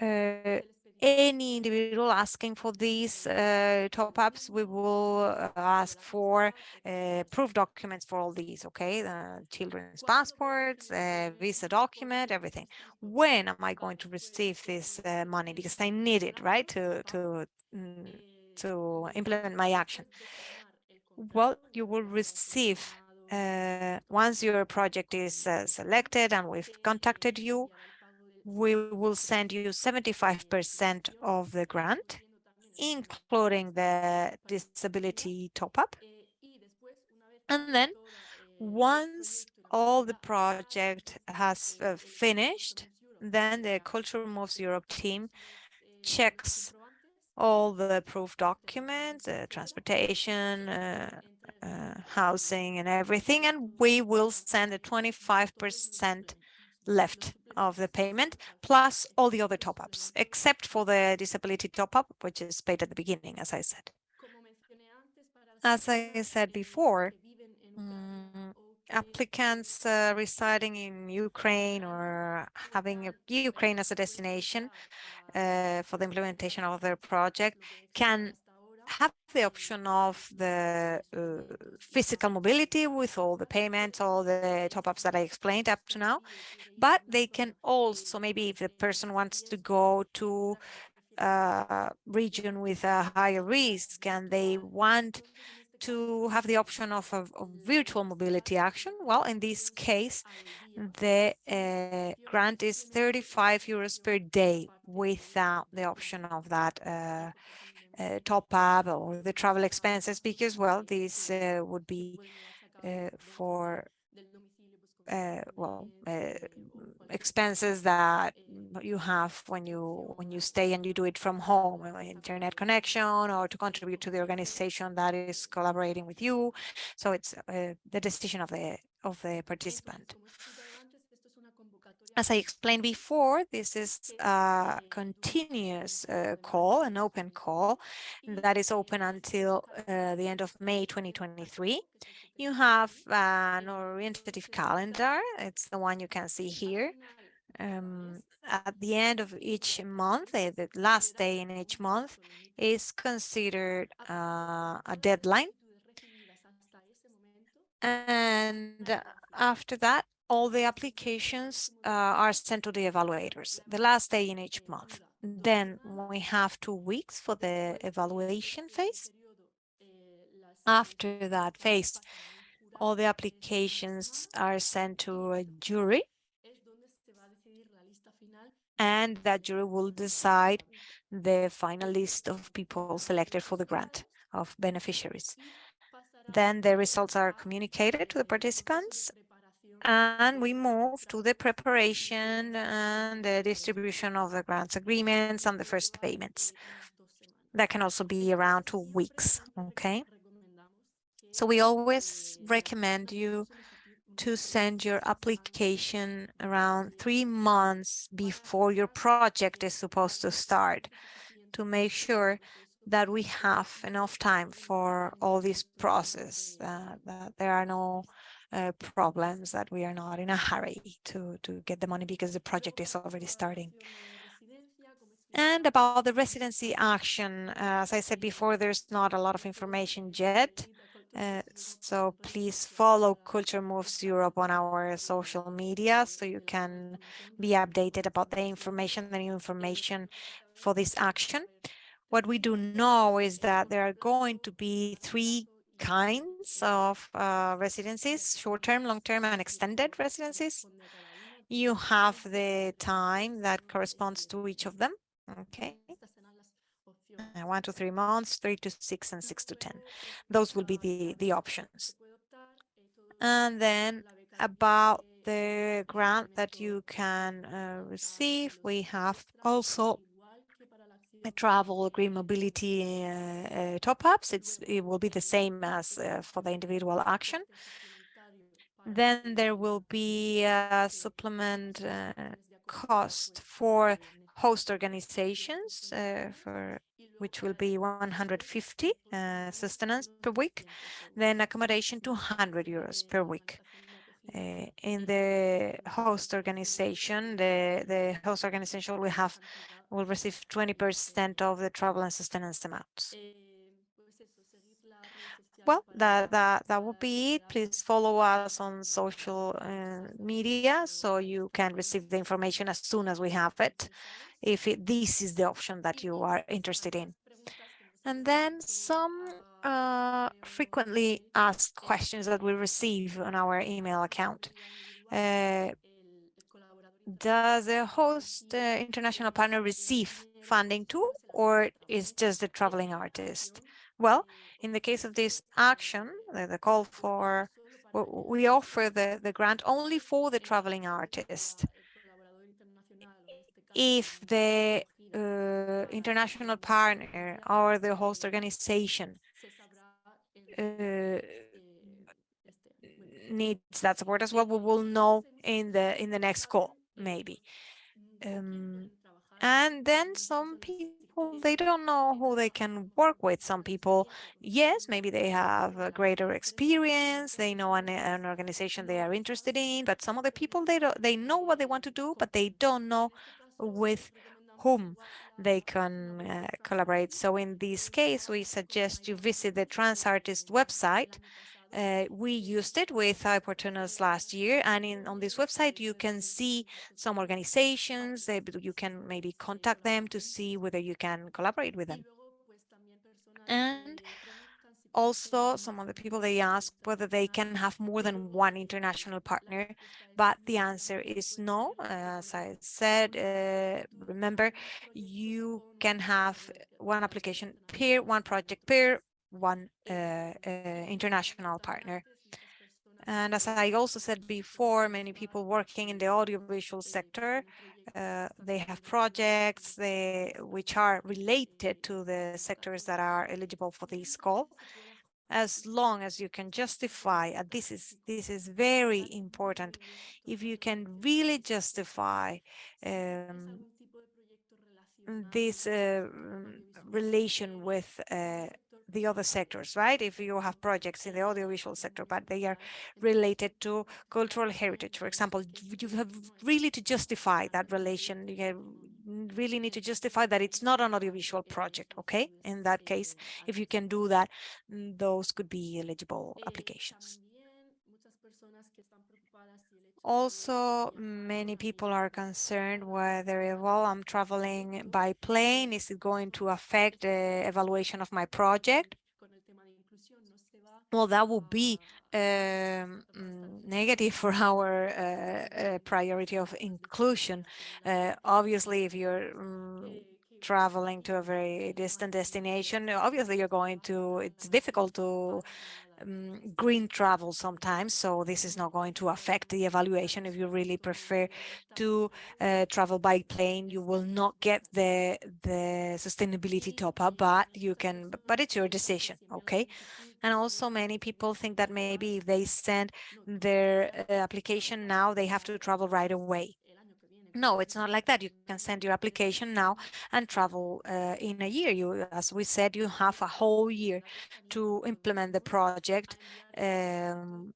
Uh, any individual asking for these uh, top-ups, we will uh, ask for uh, proof documents for all these, okay? The children's passports, uh, visa document, everything. When am I going to receive this uh, money? Because I need it, right, to, to, mm, to implement my action. Well, you will receive uh, once your project is uh, selected and we've contacted you, we will send you 75% of the grant, including the disability top-up. And then once all the project has uh, finished, then the Culture Moves Europe team checks all the approved documents, uh, transportation, uh, housing and everything, and we will send the 25% left of the payment, plus all the other top-ups, except for the disability top-up, which is paid at the beginning, as I said. As I said before, um, applicants uh, residing in Ukraine or having Ukraine as a destination uh, for the implementation of their project can have the option of the uh, physical mobility with all the payments, all the top-ups that I explained up to now, but they can also, maybe if the person wants to go to a region with a higher risk and they want to have the option of a, virtual mobility action, well, in this case, the uh, grant is 35 euros per day without the option of that uh, uh, top up or the travel expenses because, well, this uh, would be uh, for uh, well uh, expenses that you have when you when you stay and you do it from home uh, internet connection or to contribute to the organization that is collaborating with you. So it's the decision of the of the participant as I explained before, this is a continuous uh, call, an open call that is open until uh, the end of May 2023. You have an orientative calendar. It's the one you can see here. Um, at the end of each month, uh, the last day in each month is considered uh, a deadline. And after that, all the applications uh, are sent to the evaluators the last day in each month. Then we have two weeks for the evaluation phase. After that phase, all the applications are sent to a jury and that jury will decide the final list of people selected for the grant of beneficiaries. Then the results are communicated to the participants and we move to the preparation and the distribution of the grants agreements and the first payments. That can also be around two weeks, okay? So we always recommend you to send your application around three months before your project is supposed to start to make sure that we have enough time for all this process, uh, that there are no uh, problems that we are not in a hurry to, to get the money because the project is already starting. And about the residency action, uh, as I said before, there's not a lot of information yet. Uh, so please follow Culture Moves Europe on our social media so you can be updated about the information, the new information for this action. What we do know is that there are going to be three kinds of uh, residencies, short-term, long-term, and extended residencies. You have the time that corresponds to each of them. Okay. Uh, one to three months, three to six, and six to 10. Those will be the, the options. And then about the grant that you can uh, receive, we have also travel green mobility uh, uh, top-ups. It will be the same as uh, for the individual action. Then there will be a supplement uh, cost for host organizations uh, for which will be 150 uh, sustenance per week, then accommodation 200 euros per week. Uh, in the host organization, the, the host organization will have will receive 20% of the travel and sustenance amounts. Well, that, that, that will be it. Please follow us on social uh, media so you can receive the information as soon as we have it, if it, this is the option that you are interested in. And then some uh, frequently asked questions that we receive on our email account. Uh, does the host uh, international partner receive funding too, or is just the traveling artist? Well, in the case of this action, the, the call for, we offer the, the grant only for the traveling artist. If the uh, international partner or the host organization uh, needs that support as well, we will know in the in the next call, maybe. Um, and then some people, they don't know who they can work with. Some people, yes, maybe they have a greater experience. They know an, an organization they are interested in, but some other people, they don't, they know what they want to do, but they don't know with whom they can uh, collaborate. So in this case, we suggest you visit the TransArtist website uh, we used it with iPortunus last year, and in, on this website you can see some organizations. You can maybe contact them to see whether you can collaborate with them. And also, some of the people they ask whether they can have more than one international partner, but the answer is no. As I said, uh, remember, you can have one application per one project per one uh, uh, international partner. And as I also said before, many people working in the audiovisual sector, uh, they have projects they, which are related to the sectors that are eligible for this call. As long as you can justify, and this is this is very important, if you can really justify um, this uh, relation with uh, the other sectors, right? If you have projects in the audiovisual sector, but they are related to cultural heritage, for example, you have really to justify that relation. You really need to justify that it's not an audiovisual project, okay? In that case, if you can do that, those could be eligible applications. Also, many people are concerned whether, well, I'm traveling by plane, is it going to affect the evaluation of my project? Well, that would be um, mm, negative for our uh, uh, priority of inclusion. Uh, obviously, if you're um, traveling to a very distant destination, obviously you're going to, it's difficult to um, green travel sometimes, so this is not going to affect the evaluation. If you really prefer to uh, travel by plane, you will not get the the sustainability top up, but you can, but it's your decision, okay? And also many people think that maybe if they send their uh, application now, they have to travel right away. No, it's not like that. You can send your application now and travel uh, in a year. You, as we said, you have a whole year to implement the project um,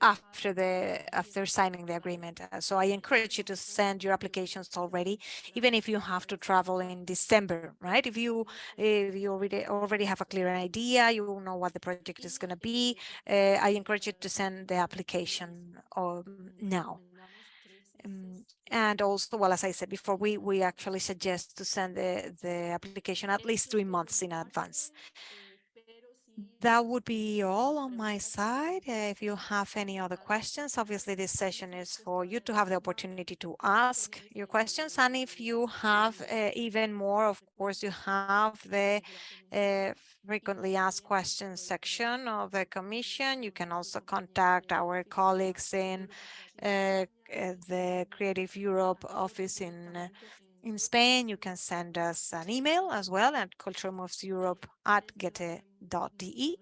after the after signing the agreement. Uh, so I encourage you to send your applications already, even if you have to travel in December, right? If you if you already already have a clear idea, you know what the project is going to be. Uh, I encourage you to send the application um, now. Um, and also, well, as I said before, we, we actually suggest to send the, the application at least three months in advance. That would be all on my side. Uh, if you have any other questions, obviously this session is for you to have the opportunity to ask your questions. And if you have uh, even more, of course, you have the uh, frequently asked questions section of the commission. You can also contact our colleagues in uh, the Creative Europe office in in Spain, you can send us an email as well at culturemoveseurope at goethe.de.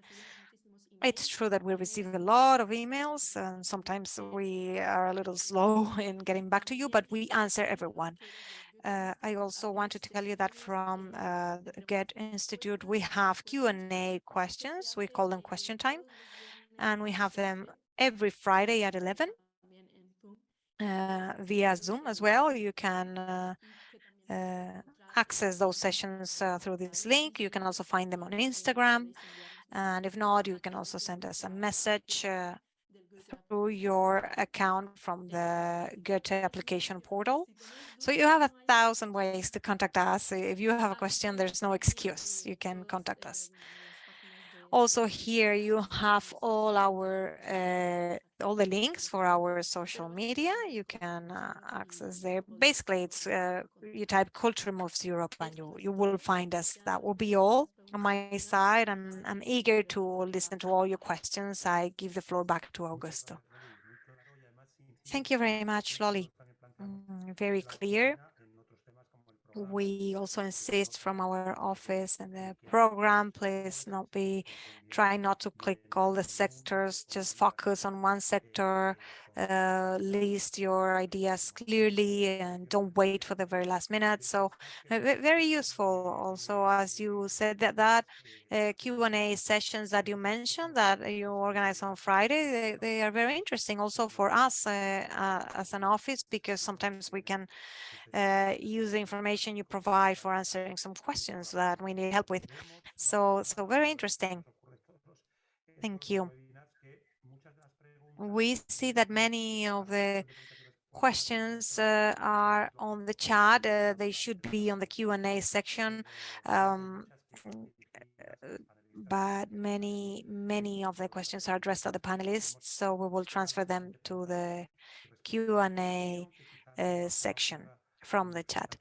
It's true that we receive a lot of emails and sometimes we are a little slow [LAUGHS] in getting back to you, but we answer everyone. Uh, I also want to tell you that from uh, Goethe Institute, we have Q&A questions. We call them question time, and we have them every Friday at 11 uh, via Zoom as well. You can uh, uh, access those sessions uh, through this link. You can also find them on Instagram. And if not, you can also send us a message uh, through your account from the Goethe application portal. So you have a thousand ways to contact us. If you have a question, there's no excuse. You can contact us. Also here you have all our uh, all the links for our social media. You can uh, access there. Basically, it's uh, you type Culture Moves Europe and you you will find us. That will be all on my side. I'm I'm eager to listen to all your questions. I give the floor back to Augusto. Thank you very much, Loli. Mm, very clear we also insist from our office and the program, please not be mm-hmm. try not to click all the sectors, just focus on one sector, uh, list your ideas clearly and don't wait for the very last minute. So very useful also, as you said that that uh, Q&A sessions that you mentioned that you organize on Friday, they, they are very interesting also for us uh, uh as an office because sometimes we can uh, use the information you provide for answering some questions that we need help with. So, so very interesting. Thank you. We see that many of the questions uh, are on the chat. Uh, they should be on the Q&A section. Um, but many, many of the questions are addressed to the panelists, so we will transfer them to the Q&A uh, section from the chat.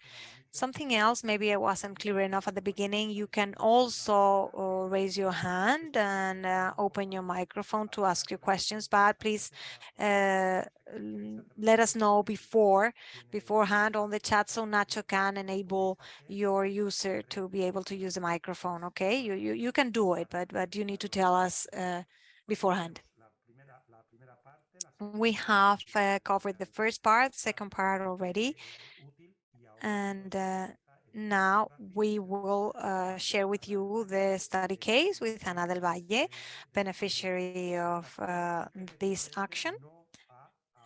Something else, maybe I wasn't clear enough at the beginning, you can also uh, raise your hand and uh, open your microphone to ask your questions, but please uh, let us know before, beforehand on the chat so Nacho can enable your user to be able to use the microphone, okay? You, you, you can do it, but, but you need to tell us uh, beforehand. We have uh, covered the first part, second part already. And uh, now we will uh, share with you the study case with Ana del Valle, beneficiary of uh, this action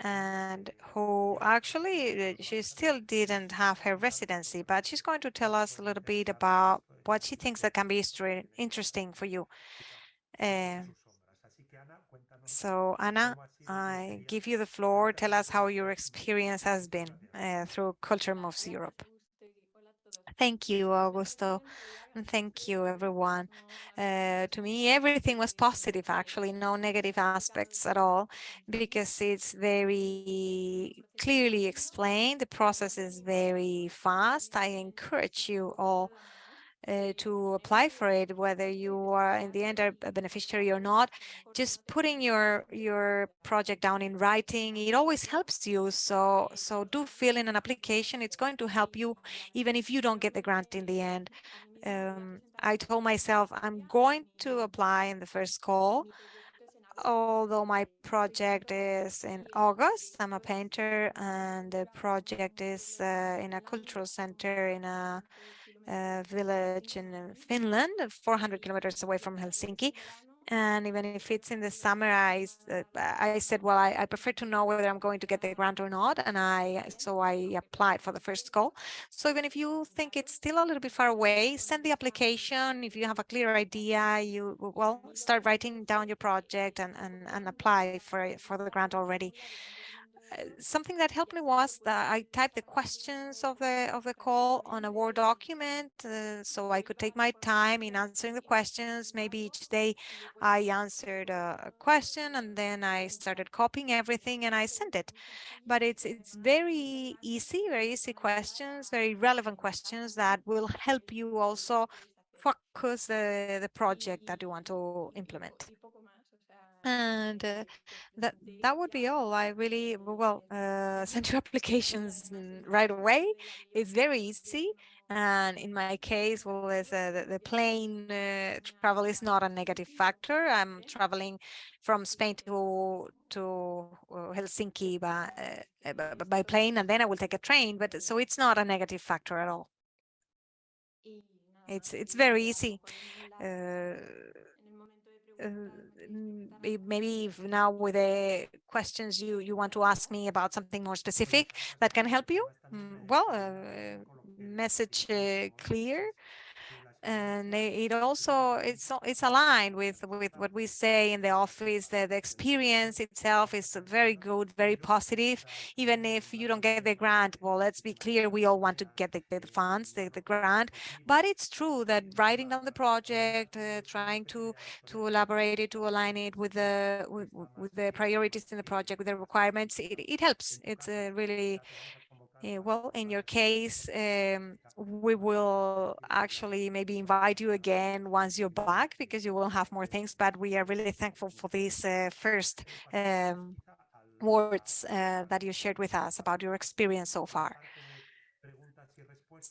and who actually uh, she still didn't have her residency, but she's going to tell us a little bit about what she thinks that can be interesting for you. Uh, so Anna, I give you the floor. Tell us how your experience has been uh, through Culture Moves Europe. Thank you, Augusto. And thank you, everyone. Uh, to me, everything was positive, actually, no negative aspects at all, because it's very clearly explained. The process is very fast. I encourage you all uh, to apply for it, whether you are in the end a beneficiary or not, just putting your your project down in writing, it always helps you. So so do fill in an application. It's going to help you even if you don't get the grant in the end. Um, I told myself I'm going to apply in the first call, although my project is in August. I'm a painter and the project is uh, in a cultural center in a village in uh, Finland, 400 kilometers away from Helsinki. And even if it's in the summer, I, uh, I said, well, I, I, prefer to know whether I'm going to get the grant or not. And I, so I applied for the first call. So even if you think it's still a little bit far away, send the application. If you have a clear idea, you, well, start writing down your project and, and, and apply for, for the grant already something that helped me was that I typed the questions of the of the call on a Word document, uh, so I could take my time in answering the questions. Maybe each day I answered a, question and then I started copying everything and I sent it. But it's it's very easy, very easy questions, very relevant questions that will help you also focus the the project that you want to implement and uh, that that would be all i really well uh, send your applications right away it's very easy And in my case, well, uh, the, the, plane uh, travel is not a negative factor. I'm traveling from Spain to to uh, Helsinki by, uh, by plane, and then I will take a train. But so it's not a negative factor at all. It's it's very easy. Maybe now with the questions you you want to ask me about something more specific that can help you? Mm, well uh, message uh, clear and it also it's it's aligned with with what we say in the office that the experience itself is very good very positive. Even if you don't get the grant well let's be clear we all want to get the, the funds the, the grant. But it's true that writing down the project uh, trying to to elaborate it to align it with the with, with, the priorities in the project with the requirements it, it helps. It's a really uh, well, in your case, um, we will actually maybe invite you again once you're back because you will have more things, but we are really thankful for these uh, first um, words uh, that you shared with us about your experience so far.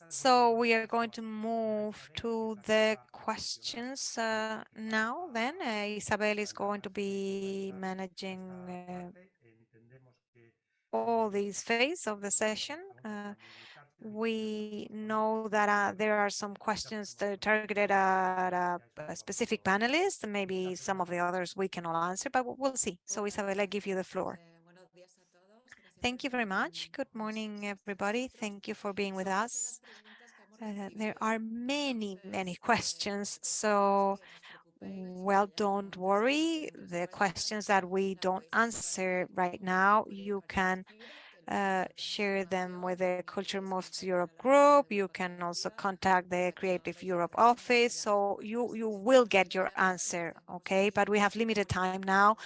So we are going to move to the questions uh, now then. Uh, Isabel is going to be managing uh, all these phases of the session. Uh, we know that uh, there are some questions that are targeted at a, specific panelist, and maybe some of the others we cannot answer, but we'll see. So Isabel, I give you the floor. Thank you very much. Good morning, everybody. Thank you for being with us. Uh, there are many, many questions, so well, don't worry. The questions that we don't answer right now, you can uh, share them with the Culture Moves Europe group. You can also contact the Creative Europe office. So you, you will get your answer, okay? But we have limited time now.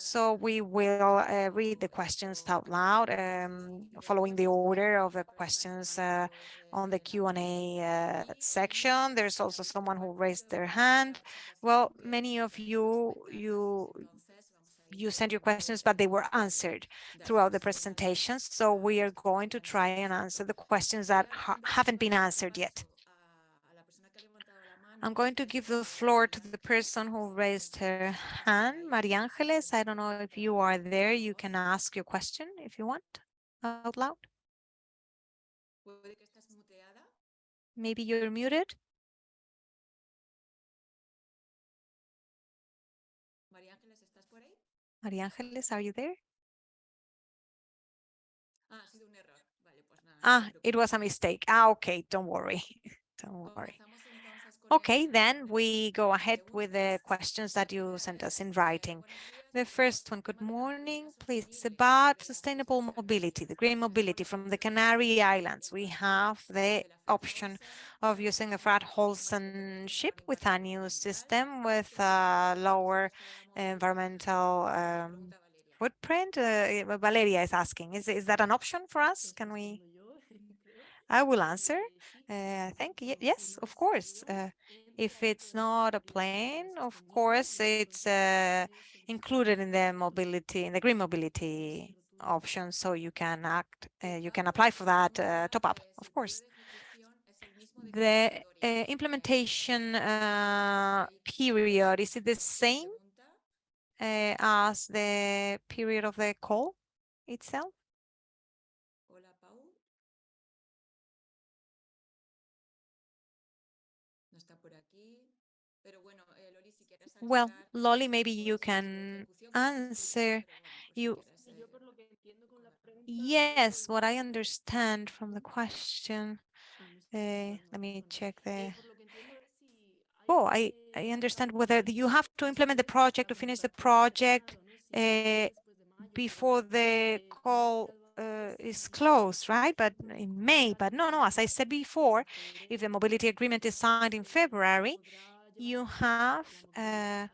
So we will uh, read the questions out loud, um, following the order of the questions uh, on the Q&A uh, section. There's also someone who raised their hand. Well, many of you, you, you sent your questions, but they were answered throughout the presentations. So we are going to try and answer the questions that ha haven't been answered yet. I'm going to give the floor to the person who raised her hand, Maria Angeles. I don't know if you are there. You can ask your question if you want out loud. Maybe you're muted. Maria Angeles, are you there? Ah, it was a mistake. Ah, okay, don't worry. [LAUGHS] don't worry. Okay, then we go ahead with the questions that you sent us in writing. The first one, good morning, please, about sustainable mobility, the green mobility from the Canary Islands. We have the option of using a Fred Olsen ship with a new system with a lower environmental um, footprint. Uh, Valeria is asking, is, is that an option for us? Can we? I will answer. Uh, I think, yes, of course. Uh, if it's not a plane, of course, it's uh, included in the mobility, in the green mobility option. So you can act, uh, you can apply for that uh, top up, of course. The uh, implementation period, is it the same as the period of the call itself? Well, Loli, maybe you can answer. You. Yes, what I understand from the question. Uh, let me check the. Oh, I, I understand whether you have to implement the project to finish the project uh, before the call uh, is closed, right? But in May, but no, no, as I said before, if the mobility agreement is signed in February, you have uh,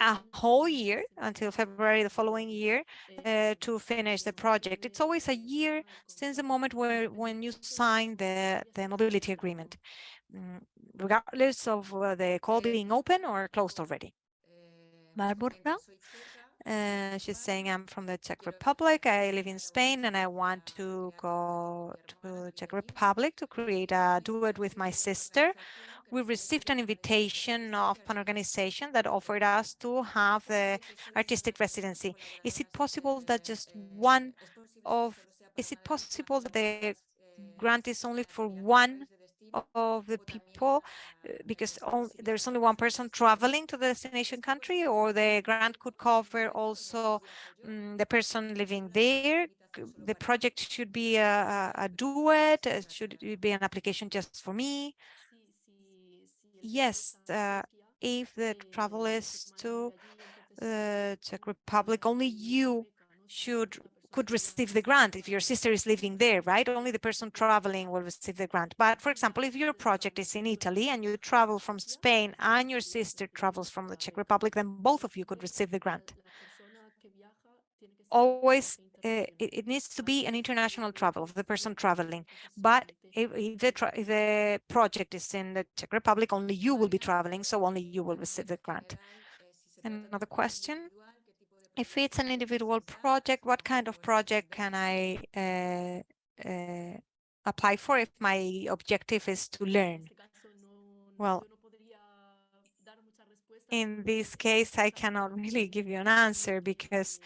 a whole year until February the following year uh, to finish the project. It's always a year since the moment where when you sign the, the mobility agreement, mm, regardless of uh, the call being open or closed already. Barbara, Uh, she's saying, I'm from the Czech Republic. I live in Spain and I want to go to Czech Republic to create a duet with my sister. We received an invitation of an organization that offered us to have the artistic residency. Is it possible that just one of, is it possible that the grant is only for one of the people uh, because there's only one person traveling to the destination country or the grant could cover also um, the person living there the project should be a, a, a duet uh, should it be an application just for me yes uh, if the travel is to the Czech Republic only you should could receive the grant if your sister is living there, right? Only the person traveling will receive the grant. But for example, if your project is in Italy and you travel from Spain and your sister travels from the Czech Republic, then both of you could receive the grant. Always, uh, it, it, needs to be an international travel of the person traveling. But if, if, the, if the project is in the Czech Republic, only you will be traveling, so only you will receive the grant. Another question? if it's an individual project, what kind of project can I uh, uh, apply for if my objective is to learn? Well, in this case, I cannot [LAUGHS] really give you an answer because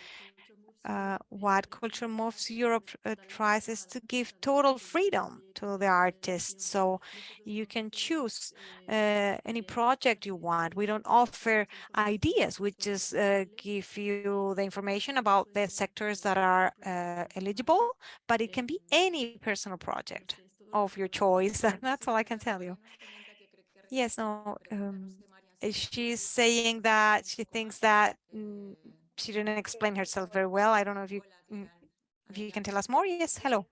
uh, what Culture Moves Europe uh, tries is to give total freedom to the artists. So you can choose uh, any project you want. We don't offer ideas. We just uh, give you the information about the sectors that are uh, eligible, but it can be any personal project of your choice. [LAUGHS] That's all I can tell you. Yes, no, um, she's saying that she thinks that mm, she didn't explain herself very well. I don't know if you mm, if you can tell us more. Yes, hello.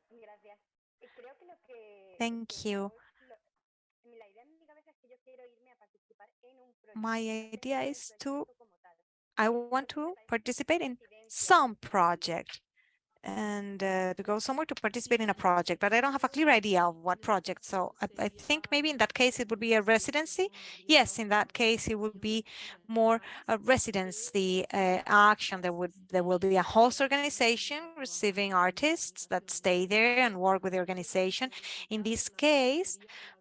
Thank you. My idea is to, I want to participate in some project and uh, to go somewhere to participate in a project, but I don't have a clear idea of what project. So I, I, think maybe in that case it would be a residency. Yes, in that case it would be more a residency uh, action. There would there will be a host organization receiving artists that stay there and work with the organization. In this case,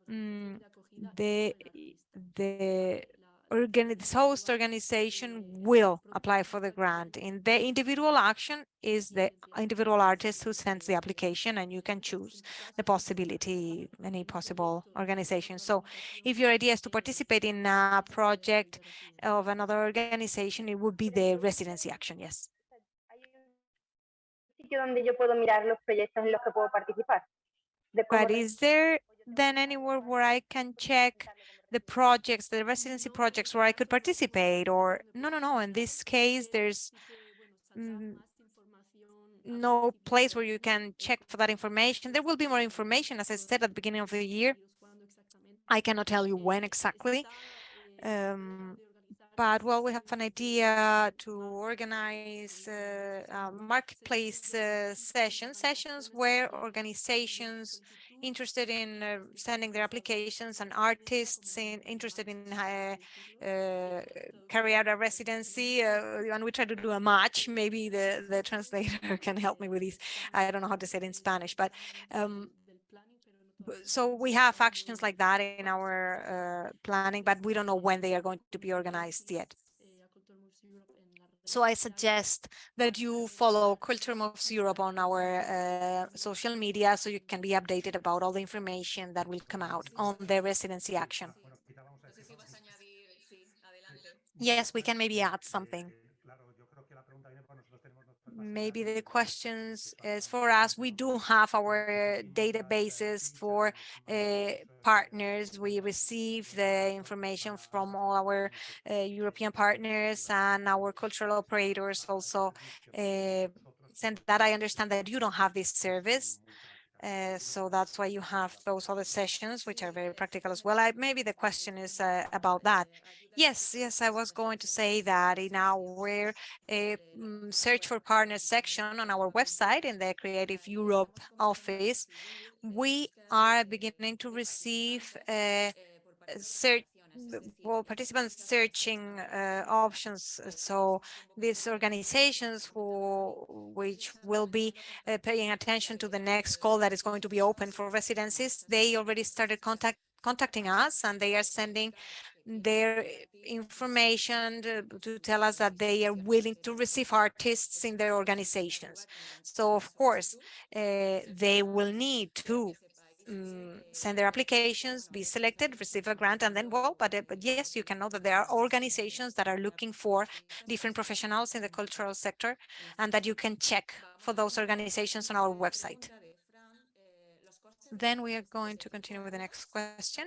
um, the the this host organization will apply for the grant. In the individual action is the individual artist who sends the application and you can choose the possibility, any possible organization. So if your idea is to participate in a project of another organization, it would be the residency action, yes. But is there then anywhere where I can check the projects, the residency projects where I could participate or no, no, no. In this case, there's mm, no place where you can check for that information. There will be more information, as I said at the beginning of the year. I cannot tell you when exactly. Um, but well, we have an idea to organize uh, uh, marketplace uh, sessions, sessions where organizations interested in uh, sending their applications and artists in, interested in uh, uh, carry out a residency uh, and we try to do a match. Maybe the the translator [LAUGHS] can help me with this. I don't know how to say it in spanish but um, so we have actions like that in our uh, planning but we don't know when they are going to be organized yet so I suggest that you follow Culture Moves Europe on our uh, social media so you can be updated about all the information that will come out on the residency action. Yes, we can maybe add something maybe the questions is for us. We do have our databases for uh, partners. We receive the information from all our uh, European partners and our cultural operators also uh, send that. I understand that you don't have this service. Uh, so that's why you have those other sessions, which are very practical as well. I, maybe the question is uh, about that. Yes, yes, I was going to say that in our uh, search for partners section on our website in the Creative Europe office, we are beginning to receive uh, search well, participants searching uh, options. So these organizations who, which will be uh, paying attention to the next call that is going to be open for residencies, they already started contact contacting us and they are sending their information to, tell us that they are willing to receive artists in their organizations. So of course, uh, they will need to um, send their applications, be selected, receive a grant, and then, well, but, uh, but yes, you can know that there are organizations that are looking for different professionals in the cultural sector and that you can check for those organizations on our website. Then we are going to continue with the next question.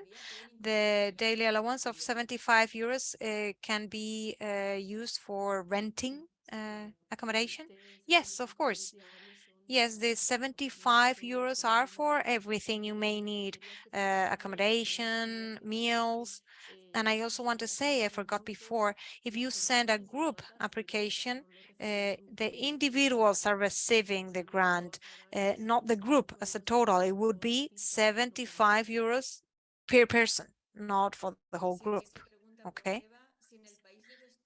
The daily allowance of 75 euros uh, can be uh, used for renting uh, accommodation? Yes, of course. Yes, the 75 euros are for everything you may need, uh, accommodation, meals. And I also want to say, I forgot before, if you send a group application, uh, the individuals are receiving the grant, uh, not the group as a total. It would be 75 euros per person, not for the whole group. Okay.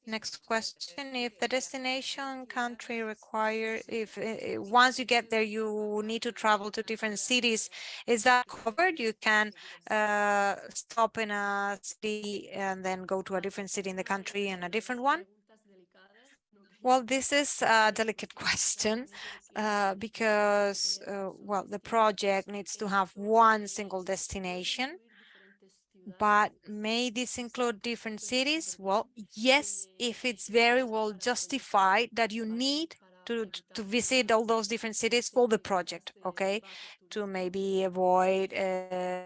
Next question, if the destination country require, if uh, once you get there, you need to travel to different cities, is that covered? You can uh, stop in a city and then go to a different city in the country and a different one? Well, this is a delicate [LAUGHS] question uh, because, uh, well, the project needs to have one single destination but may this include different cities? Well, yes, if it's very well justified that you need to, to visit all those different cities for the project, okay? To maybe avoid uh,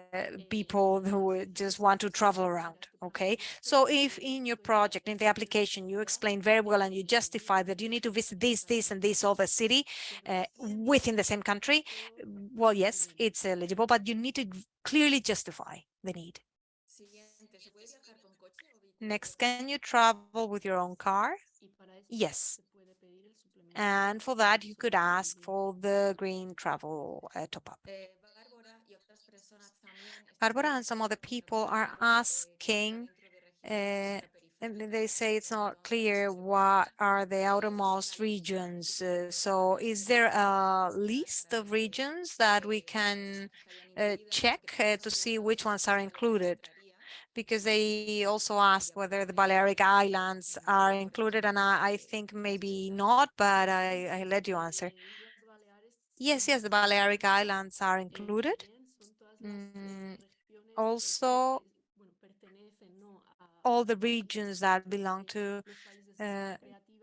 people who just want to travel around, okay? So if in your project, in the application, you explain very well and you justify that you need to visit this, this, and this other city uh, within the same country, well, yes, it's eligible, but you need to clearly justify the need. Next, can you travel with your own car? Yes. And for that, you could ask for the green travel uh, top-up. Barbara and some other people are asking, uh, and they say it's not clear what are the outermost regions. Uh, so is there a list of regions that we can uh, check uh, to see which ones are included? Because they also asked whether the Balearic Islands are included, and I, I think maybe not, but I, I let you answer. Yes, yes, the Balearic Islands are included. Mm, also, all the regions that belong to uh,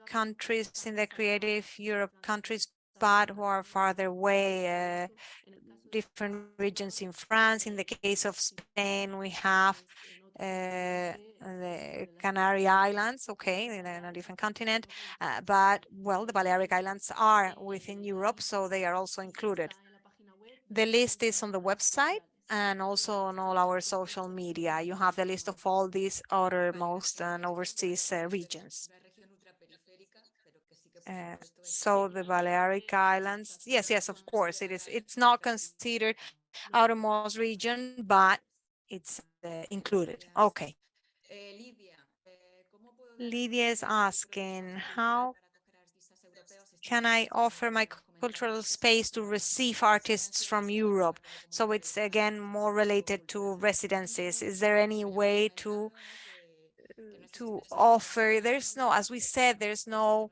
countries in the Creative Europe countries, but who are farther away, uh, different regions in France. In the case of Spain, we have uh, the Canary Islands, okay, in a, different continent, uh, but well, the Balearic Islands are within Europe, so they are also included. The list is on the website and also on all our social media. You have the list of all these outermost and overseas uh, regions. Uh, so the Balearic Islands, yes, yes, of course, it is. It's not considered outermost region, but it's Eh, included. Okay. Lydia is asking, how can I offer my cultural space to receive artists from Europe? So it's again more related to residencies. Is there any way to eh, to offer? There's no, as we said, there's no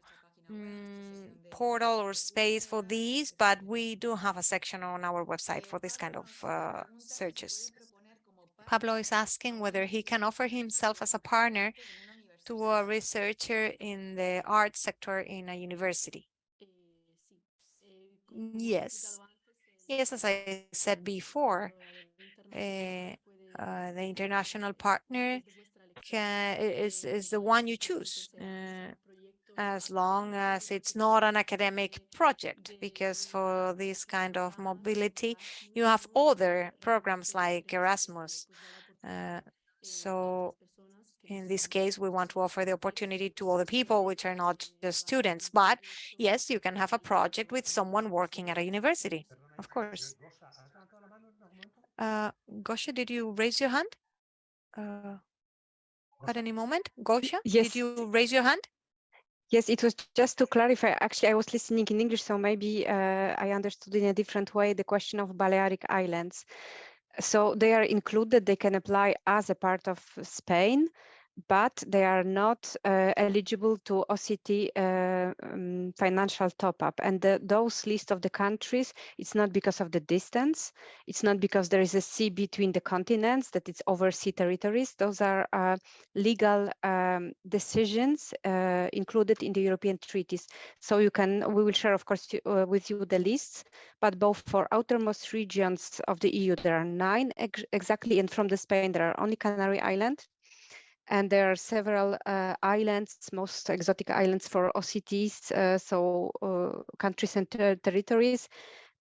um, portal or space for these, but we do have a section on our website for this kind of uh, searches. Pablo is asking whether he can offer himself as a partner to a researcher in the art sector in a university. Yes. Yes, as I said before, uh, uh, the international partner can, is, is the one you choose. Uh, as long as it's not an academic project, because for this kind of mobility, you have other programs like Erasmus. Uh, so in this case, we want to offer the opportunity to other people, which are not just students. But yes, you can have a project with someone working at a university, of course. Uh, Gosia, did you raise your hand? Uh, at any moment? Gosia, Yes. did you raise your hand? Yes, it was just to clarify. Actually, I was listening in English, so maybe uh, I understood in a different way the question of Balearic Islands. So they are included, they can apply as a part of Spain, but they are not uh, eligible to OCT uh, um, financial top-up. And the, those list of the countries, it's not because of the distance, it's not because there is a sea between the continents, that it's overseas territories. Those are uh, legal um, decisions uh, included in the European treaties. So you can, we will share, of course, uh, with you the lists, but both for outermost regions of the EU, there are nine ex exactly, and from the Spain, there are only Canary Islands and there are several uh, islands, most exotic islands for OCTs, uh, so uh, countries and ter territories,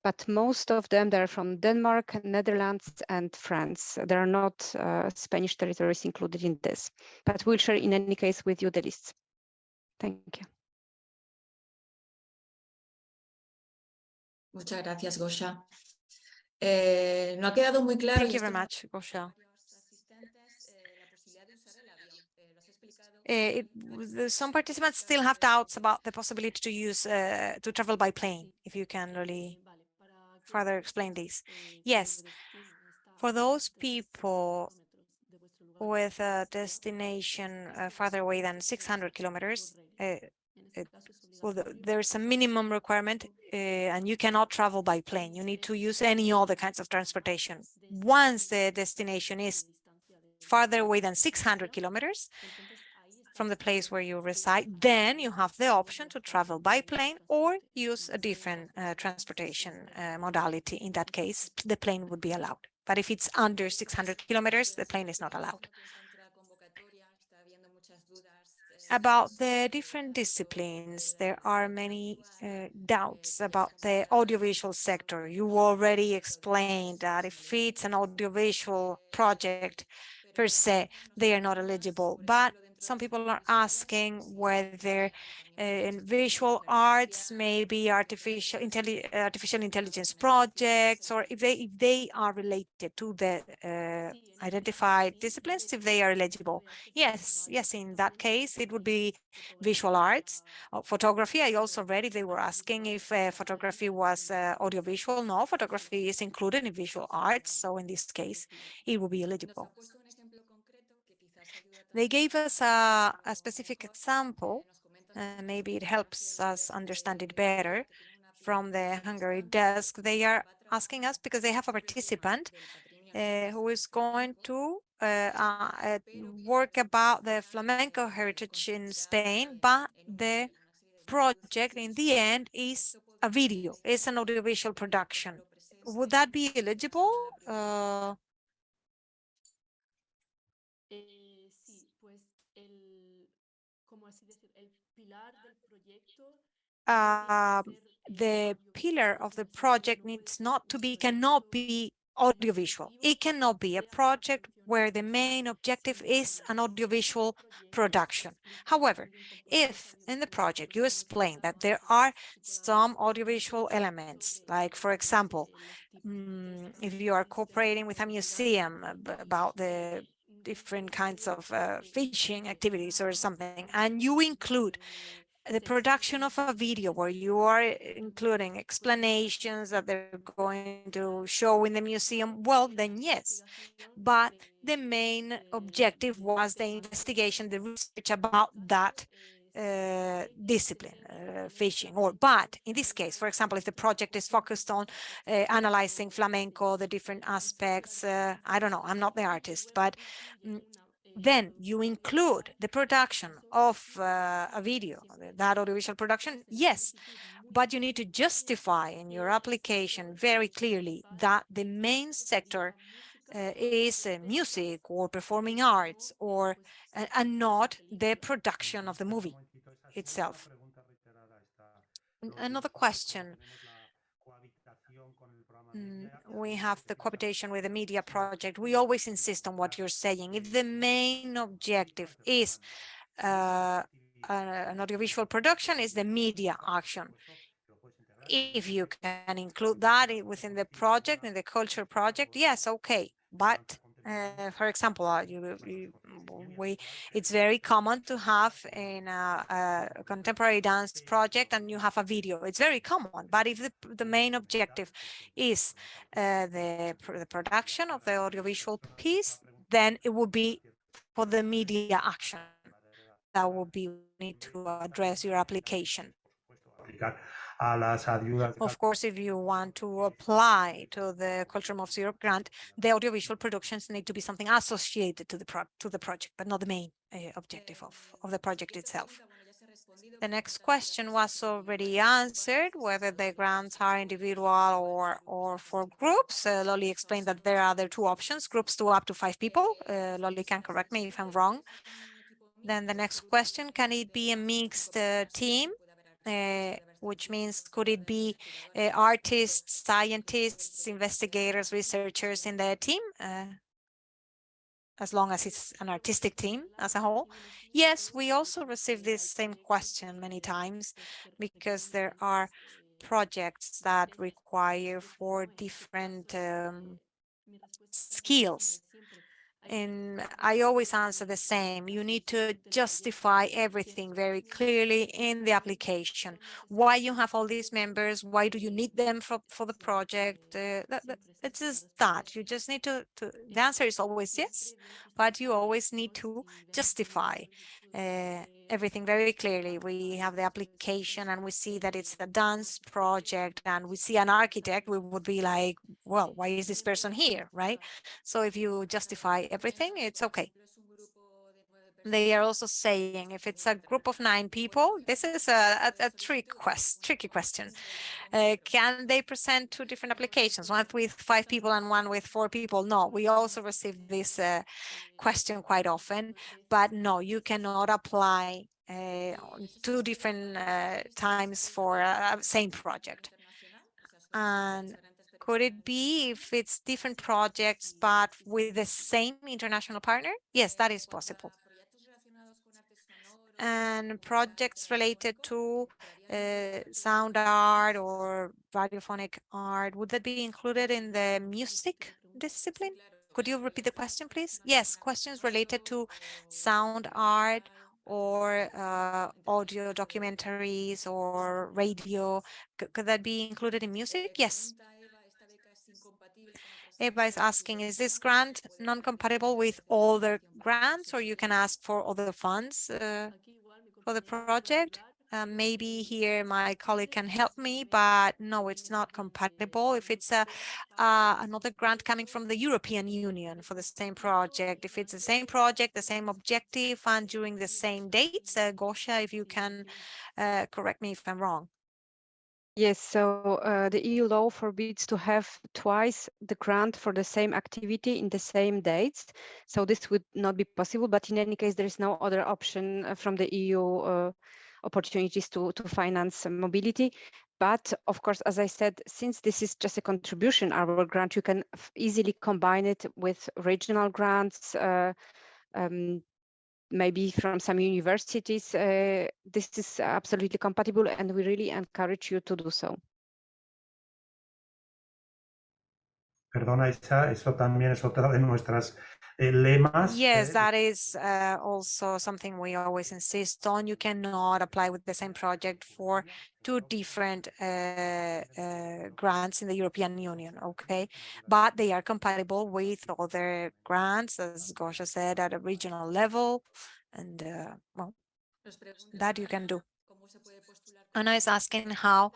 but most of them they're from Denmark, Netherlands, and France. There are not uh, Spanish territories included in this, but we'll share in any case with you the lists. Thank you. Muchas gracias, Gosia. Eh, no ha quedado muy claro. Thank you very much, Gosia. Eh, Uh, it, some participants still have doubts about the possibility to use uh, to travel by plane. If you can really further explain this. Yes, for those people with a destination uh, farther away than 600 kilometers, uh, it- well, there's a minimum requirement uh, and you cannot travel by plane. You need to use any other kinds of transportation. Once the destination is farther away than 600 kilometers from the place where you reside, then you have the option to travel by plane or use a different uh, transportation uh, modality. In that case, the plane would be allowed. But if it's under 600 kilometers, the plane is not allowed. About the different disciplines, there are many uh, doubts about the audiovisual sector. You already explained that if it's an audiovisual project per se, they are not eligible. But some people are asking whether uh, in visual arts, maybe artificial, intelli artificial intelligence projects, or if they if they are related to the uh, identified disciplines, if they are eligible. Yes, yes, in that case, it would be visual arts. Uh, photography, I also read if they were asking if uh, photography was audiovisual. No, photography is included in visual arts. So in this case, it will be eligible. They gave us a, a specific example, uh, maybe it helps us understand it better from the Hungary desk. They are asking us because they have a participant uh, who is going to uh, uh, work about the flamenco heritage in Spain, but the project in the end is a video, it's an audiovisual production. Would that be eligible? Uh, tiene que ser, the pillar of the project needs not to be, cannot be audiovisual. It cannot be a project where the main objective is an audiovisual production. However, if in the project you explain that there are some audiovisual elements, like for example, mm, if you are cooperating with a museum about the different kinds of uh, fishing activities or something, and you include the production of a video where you are including explanations that they're going to show in the museum, well, then yes. But the main objective was the investigation, the research about that uh, discipline, uh, fishing, or but in this case, for example, if the project is focused on uh, analyzing flamenco, the different aspects, uh, I don't know, I'm not the artist, but mm, then you include the production of uh, a video, that audiovisual production, yes, but you need to justify in your application very clearly that the main sector uh, is uh, music or performing arts or uh, and not the production of the movie itself. Another question. Mm, we have the cohabitation with the media project. We always insist on what you're saying. If the main objective is uh, an audiovisual production, is the media action. If you can include that within the project, in the culture project, yes, okay. But Uh, for example, uh, you, you, we, it's very common to have in a, a, contemporary dance project and you have a video. It's very common, but if the, the main objective is uh, the, the production of the audiovisual piece, then it would be for the media action. That would be need to address your application. Of course, if you want to apply to the Culture Moves Europe grant, the audiovisual productions need to be something associated to the pro to the project, but not the main uh, objective of, of the project itself. The next question was already answered, whether the grants are individual or, or for groups. Uh, Loli explained that there are other two options, groups to up to five people. Uh, Loli can correct me if I'm wrong. Then the next question, can it be a mixed uh, team? Uh, which means could it be uh, artists, scientists, investigators, researchers in the team, uh, as long as it's an artistic team as a whole? Yes, we also receive this same question many times because there are projects that require for different um, skills and I always answer the same. You need to justify everything very clearly in the application. Why you have all these members? Why do you need them for, for the project? Uh, that, that, it's just that. You just need to, to, the answer is always yes, but you always need to justify uh, everything very clearly. We have the application and we see that it's a dance project and we see an architect, we would be like, well, why is this person here, right? So if you justify everything, it's okay. They are also saying if it's a group of nine people, this is a, a, a trick quest, tricky question. Uh, can they present two different applications, one with five people and one with four people? No, we also receive this uh, question quite often, but no, you cannot apply uh, two different uh, times for a same project. And could it be if it's different projects, but with the same international partner? Yes, that is possible and projects related to uh, sound art or radiophonic art, would that be included in the music discipline? Could you repeat the question, please? Yes, questions related to sound art or uh, audio documentaries or radio. C could that be included in music? Yes. Eva is asking, is this grant non-compatible with other grants or you can ask for other funds uh, for the project? Uh, maybe here my colleague can help me, but no, it's not compatible. If it's a, uh, another grant coming from the European Union for the same project, if it's the same project, the same objective, and during the same dates, uh, Gosia, if you can uh, correct me if I'm wrong. Yes, so uh, the EU law forbids to have twice the grant for the same activity in the same dates. So this would not be possible, but in any case, there is no other option uh, from the EU uh, opportunities to, to finance mobility. But of course, as I said, since this is just a contribution, our grant, you can easily combine it with regional grants, uh, um, maybe from some universities, uh, this is absolutely compatible and we really encourage you to do so. Perdona, Isa, eso también es otra de nuestras eh, lemas. Yes, eh, that is uh, also something we always insist on. You cannot apply with the same project for two different uh, uh, grants in the European Union, okay? But they are compatible with other grants, as Gosia said, at a regional level. And, uh, well, that you can do. Anna is asking how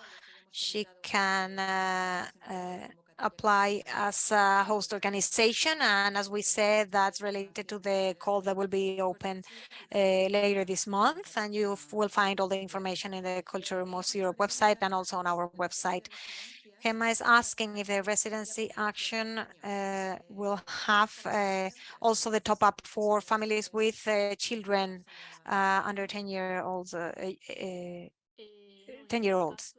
she can uh, uh, apply as a host organization. And as we said, that's related to the call that will be open uh, later this month. And you will find all the information in the Culture Moves Europe website and also on our website. Gemma is asking if the residency action uh, will have uh, also the top up for families with uh, children uh, under 10 year olds, 10 year olds.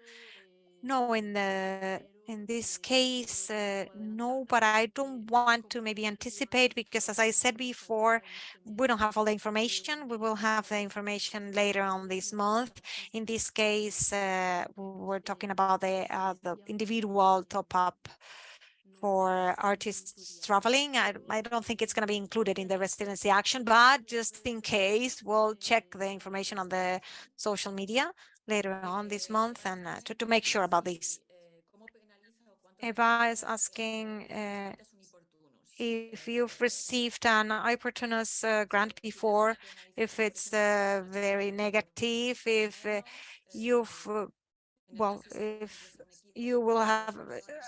No, in the in this case, uh, no, but I don't want to maybe anticipate because as I said before, we don't have all the information. We will have the information later on this month. In this case, uh, we're talking about the, uh, the individual top up for artists traveling. I, I don't think it's going to be included in the residency action, but just in case, we'll check the information on the social media later on this month and uh, to, to make sure about this. Eva is asking uh, if you've received an iPortunus uh, grant before, if it's uh, very negative, if uh, you've, uh, well, if you will have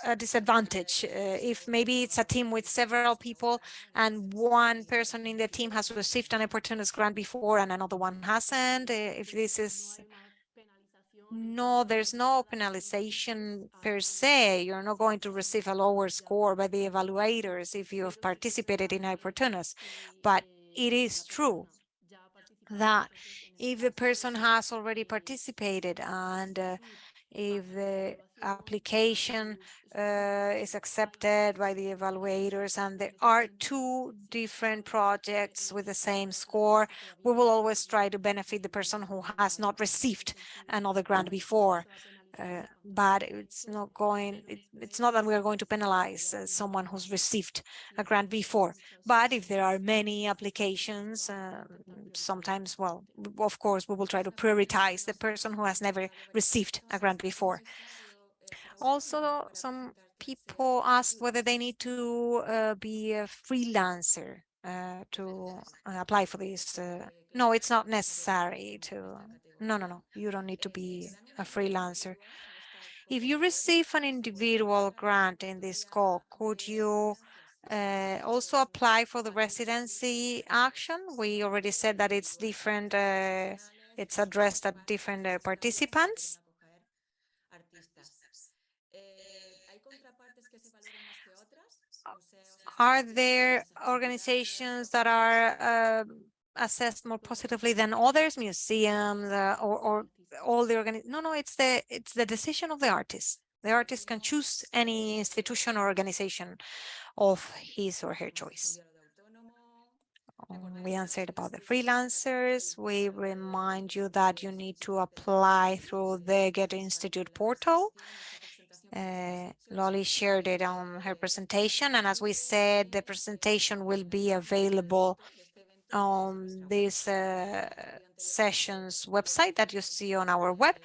a disadvantage uh, if maybe it's a team with several people and one person in the team has received an iPortunus grant before and another one hasn't, uh, if this is no, there's no penalization per se. You're not going to receive a lower score by the evaluators if you have participated in iPortunus. But it is true that if the person has already participated and uh, if the application uh, is accepted by the evaluators and there are two different projects with the same score, we will always try to benefit the person who has not received another grant before. Uh, but it's not going, it, it's not that we are going to penalize uh, someone who's received a grant before. But if there are many applications, uh, sometimes, well, of course, we will try to prioritize the person who has never received a grant before. Also, some people asked whether they need to uh, be a freelancer uh, to uh, apply for this. Uh, no, it's not necessary to. No, no, no. You don't need to be a freelancer. If you receive an individual grant in this call, could you uh, also apply for the residency action? We already said that it's different. Uh, it's addressed at different uh, participants. Are there organizations that are uh, assessed more positively than others, museums uh, or, or all the organi No, no, it's the it's the decision of the artist. The artist can choose any institution or organization of his or her choice. Um, we answered about the freelancers. We remind you that you need to apply through the Goethe Institute portal uh, Loli shared it on her presentation. And as we said, the presentation will be available on this uh, session's website that you see on our web.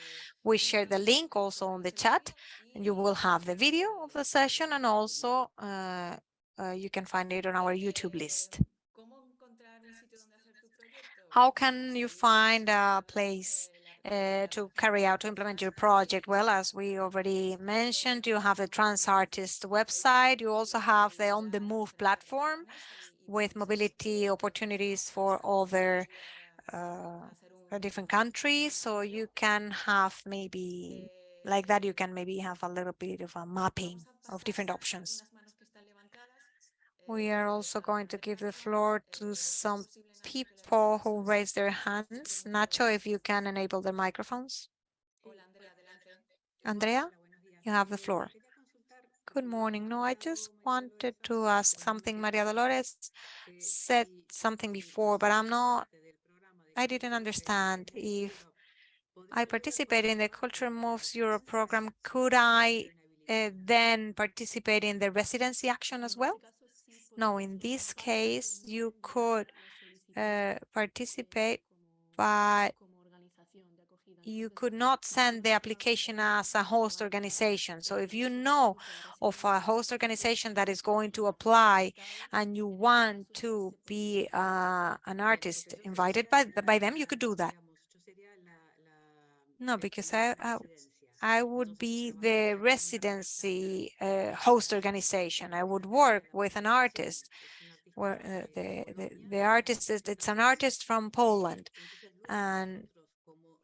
We share the link also on the chat and you will have the video of the session and also uh, uh, you can find it on our YouTube list. How can you find a place uh, to carry out to implement your project? Well, as we already mentioned, you have the Trans Artist website. You also have the On the Move platform with mobility opportunities for other uh, different countries. So you can have maybe like that, you can maybe have a little bit of a mapping of different options. We are also going to give the floor to some people who raise their hands. Nacho, if you can enable the microphones. Andrea, you have the floor. Good morning. No, I just wanted to ask something. Maria Dolores said something before, but I'm not, I didn't understand if I participate in the Culture Moves Europe program, could I uh, then participate in the residency action as well? No, in this case, you could uh, participate, but you could not send the application as a host organization. So if you know of a host organization that is going to apply and you want to be uh, an artist invited by, by them, you could do that. No, because I, I, I would be the residency uh, host organization. I would work with an artist where uh, the, the, the artist is, it's an artist from Poland and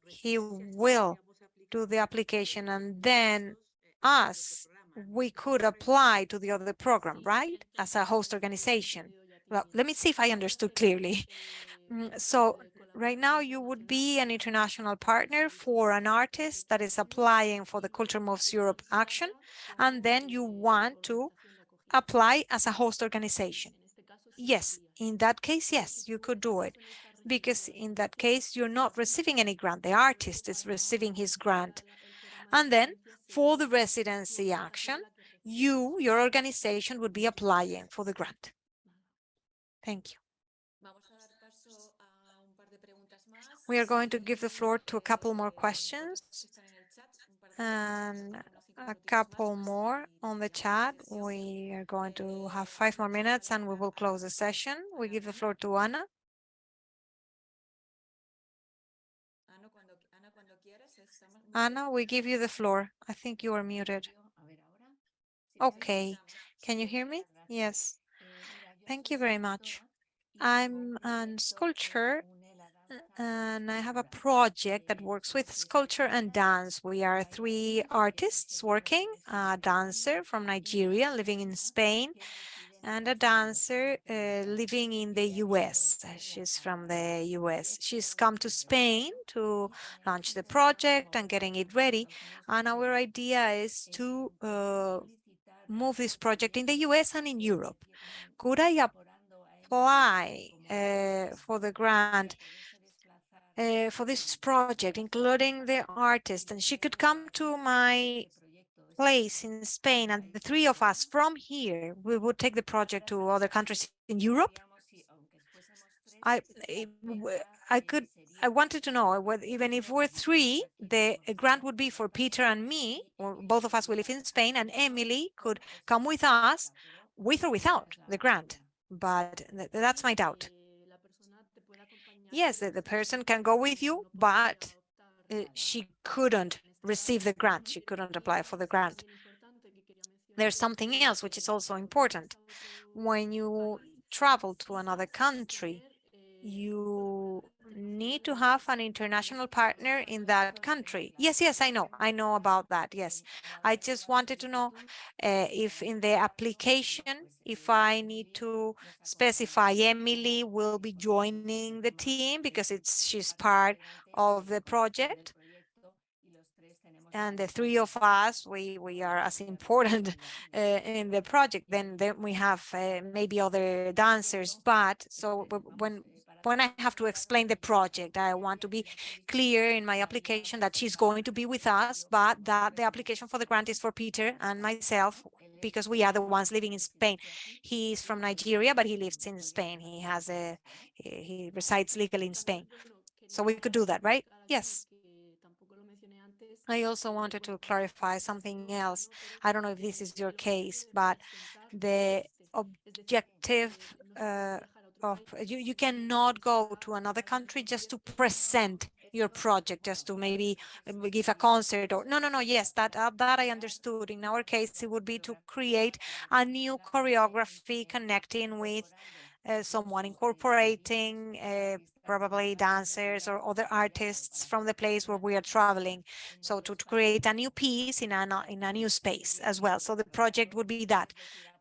he will do the application and then us, we could apply to the other program, right? As a host organization. Well, let me see if I understood clearly. Mm, so right now you would be an international partner for an artist that is applying for the Culture Moves Europe action, and then you want to apply as a host organization. Yes, in that case, yes, you could do it because in that case, you're not receiving any grant. The artist is receiving his grant. And then for the residency action, you, your organization would be applying for the grant. Thank you. We are going to give the floor to a couple more questions and a couple more on the chat. We are going to have five more minutes and we will close the session. We give the floor to Anna. Anna, we give you the floor. I think you are muted. Okay. Can you hear me? Yes. Thank you very much. I'm a sculptor and I have a project that works with sculpture and dance. We are three artists working, a dancer from Nigeria living in Spain, and a dancer uh, living in the US. She's from the US. She's come to Spain to launch the project and getting it ready. And our idea is to uh, move this project in the US and in Europe. Could I apply uh, for the grant uh, for this project, including the artist, and she could come to my place in Spain, and the three of us from here, we would take the project to other countries in Europe. I, I could, I wanted to know whether even if we're three, the grant would be for Peter and me, or both of us will live in Spain, and Emily could come with us, with or without the grant. But that's my doubt yes, the, person can go with you, but uh, she couldn't receive the grant. She couldn't apply for the grant. There's something else which is also important. When you travel to another country, you need to have an international partner in that country. Yes, yes, I know. I know about that. Yes. I just wanted to know uh, if in the application, if I need to specify Emily will be joining the team because it's she's part of the project and the three of us we we are as important uh, [LAUGHS] in the project then then we have uh, maybe other dancers but so when when I have to explain the project, I want to be clear in my application that she's going to be with us, but that the application for the grant is for Peter and myself because we are the ones living in Spain. He's from Nigeria, but he lives in Spain. He has a, he resides legally in Spain. So we could do that, right? Yes. I also wanted to clarify something else. I don't know if this is your case, but the objective uh, of you, you cannot go to another country just to present your project just to maybe uh, give a concert or no no no yes that uh, that i understood in our case it would be to create a new choreography connecting with uh, someone incorporating uh, probably dancers or other artists from the place where we are traveling. So to, to create a new piece in a, in a new space as well. So the project would be that.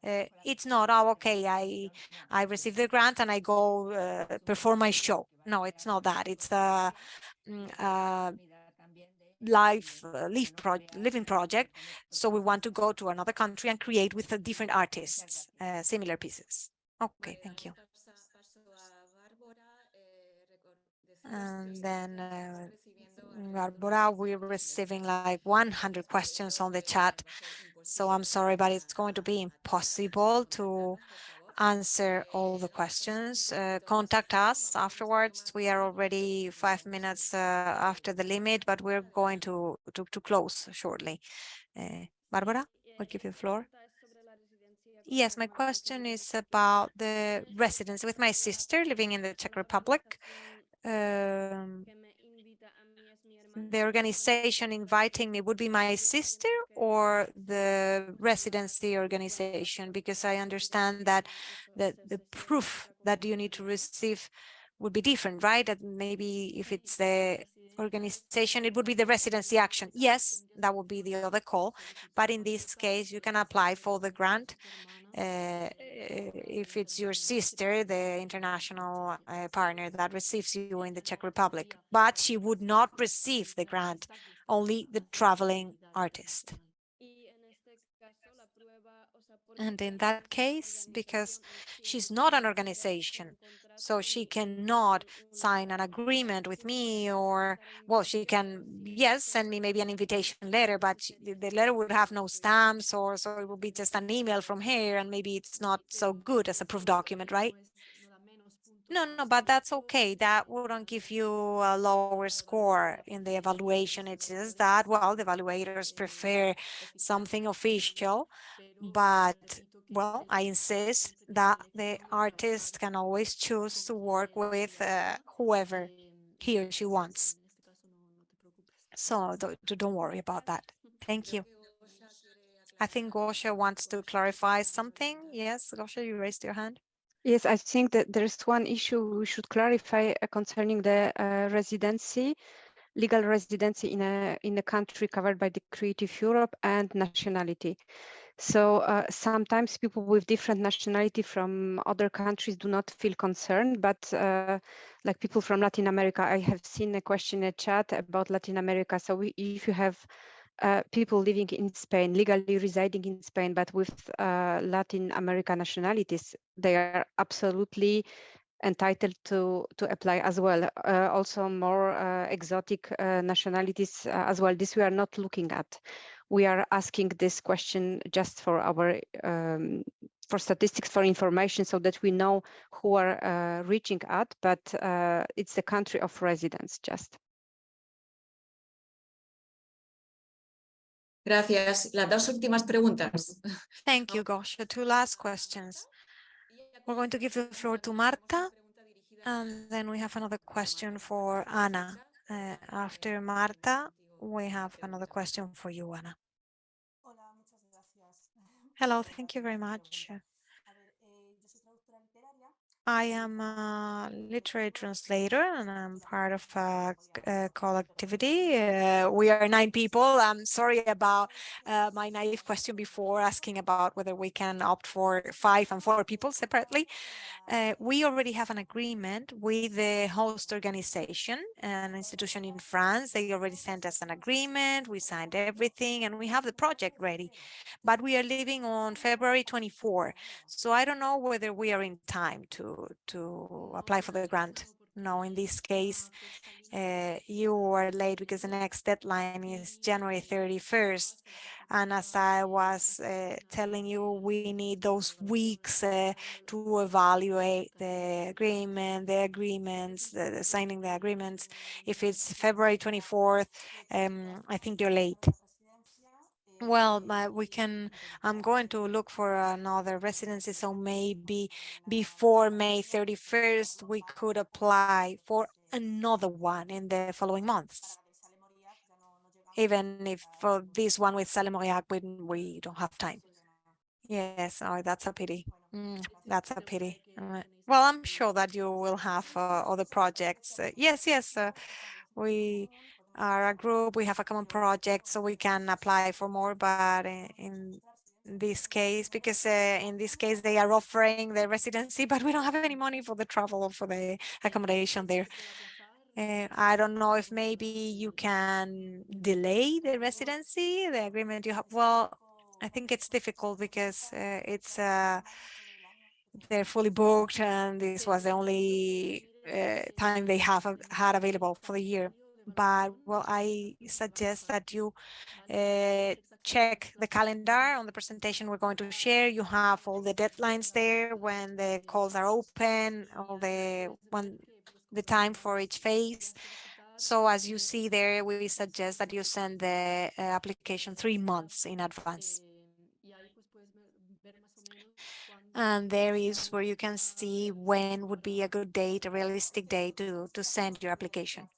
Uh, it's not, oh, okay, I I receive the grant and I go uh, perform my show. No, it's not that. It's a, mm, uh, live uh, live pro living project. So we want to go to another country and create with different artists uh, similar pieces. Okay, thank you. And then uh, Barbara, we're receiving like 100 questions on the chat. So I'm sorry, but it's going to be impossible to answer all the questions. Uh, contact us afterwards. We are already five minutes uh, after the limit, but we're going to, to, to close shortly. Uh, Barbara, I'll give you the floor. Yes, my question is about the residence with my sister living in the Czech Republic. Um, the organization inviting me would be my sister or the residency organization because I understand that the, the proof that you need to receive would be different, right? That maybe if it's the organization, it would be the residency action. Yes, that would be the other call. But in this case, you can apply for the grant uh, if it's your sister, the international uh, partner that receives you in the Czech Republic, but she would not receive the grant, only the traveling artist. And in that case, because she's not an organization, So she cannot sign an agreement with me or, well, she can, yes, send me maybe an invitation letter, but the letter would have no stamps or so it would be just an email from here and maybe it's not so good as a proof document, right? No, no, but that's okay. That wouldn't give you a lower score in the evaluation. It's just that, well, the evaluators prefer something official, but well, I insist that the artist can always choose to work with uh, whoever he or she wants. So don't, don't worry about that. Thank you. I think Gosia wants to clarify something. Yes, Gosia, you raised your hand. Yes, I think that there's one issue we should clarify uh, concerning the uh, residency, legal residency in a in a country covered by the Creative Europe and nationality. So uh, sometimes people with different nationality from other countries do not feel concerned, but uh, like people from Latin America, I have seen a question in a chat about Latin America. So we, if you have uh, people living in Spain, legally residing in Spain, but with uh, Latin American nationalities, they are absolutely entitled to to apply as well. Uh, also, more uh, exotic uh, nationalities as well. This we are not looking at. We are asking this question just for our um, for statistics, for information, so that we know who are reaching at. But it's the country of residence just. Gracias. Las dos últimas preguntas. Thank you, Gosia. Two last questions. We're going to give the floor to Marta, and then we have another question for Ana. Uh, after Marta, we have another question for you, Ana. Hello, thank you very much. I am a literary translator and I'm part of a, a collectivity. Uh, we are nine people. I'm sorry about uh, my naive question before asking about whether we can opt for five and four people separately. Uh, we already have an agreement with the host organization, an institution in France. They already sent us an agreement. We signed everything and we have the project ready. But we are leaving on February 24. So I don't know whether we are in time to to apply for the grant. No, in this case, uh, you are late because the next deadline is January 31st. And as I was uh, telling you, we need those weeks uh, to evaluate the agreement, the agreements, the, the signing the agreements. If it's February 24th, um, I think you're late. Well, but we can, I'm going to look for another residency. So maybe before May 31st, we could apply for another one in the following months. Even if for this one with Sale Mauriac, we, we don't have time. Yes, oh, that's a pity. Mm, that's a pity. Uh, well, I'm sure that you will have uh, other projects. Uh, yes, yes, uh, we are a group, we have a common project, so we can apply for more, but in, this case, because uh, in this case, they are offering the residency, but we don't have any money for the travel or for the accommodation there. Uh, I don't know if maybe you can delay the residency, the agreement you have. Well, I think it's difficult because uh, it's uh, they're fully booked and this was the only uh, time they have had available for the year but well, I suggest that you uh, check the calendar on the presentation we're going to share. You have all the deadlines there when the calls are open, all the when the time for each phase. So as you see there, we suggest that you send the uh, application three months in advance. And there is where you can see when would be a good date, a realistic date to, to send your application.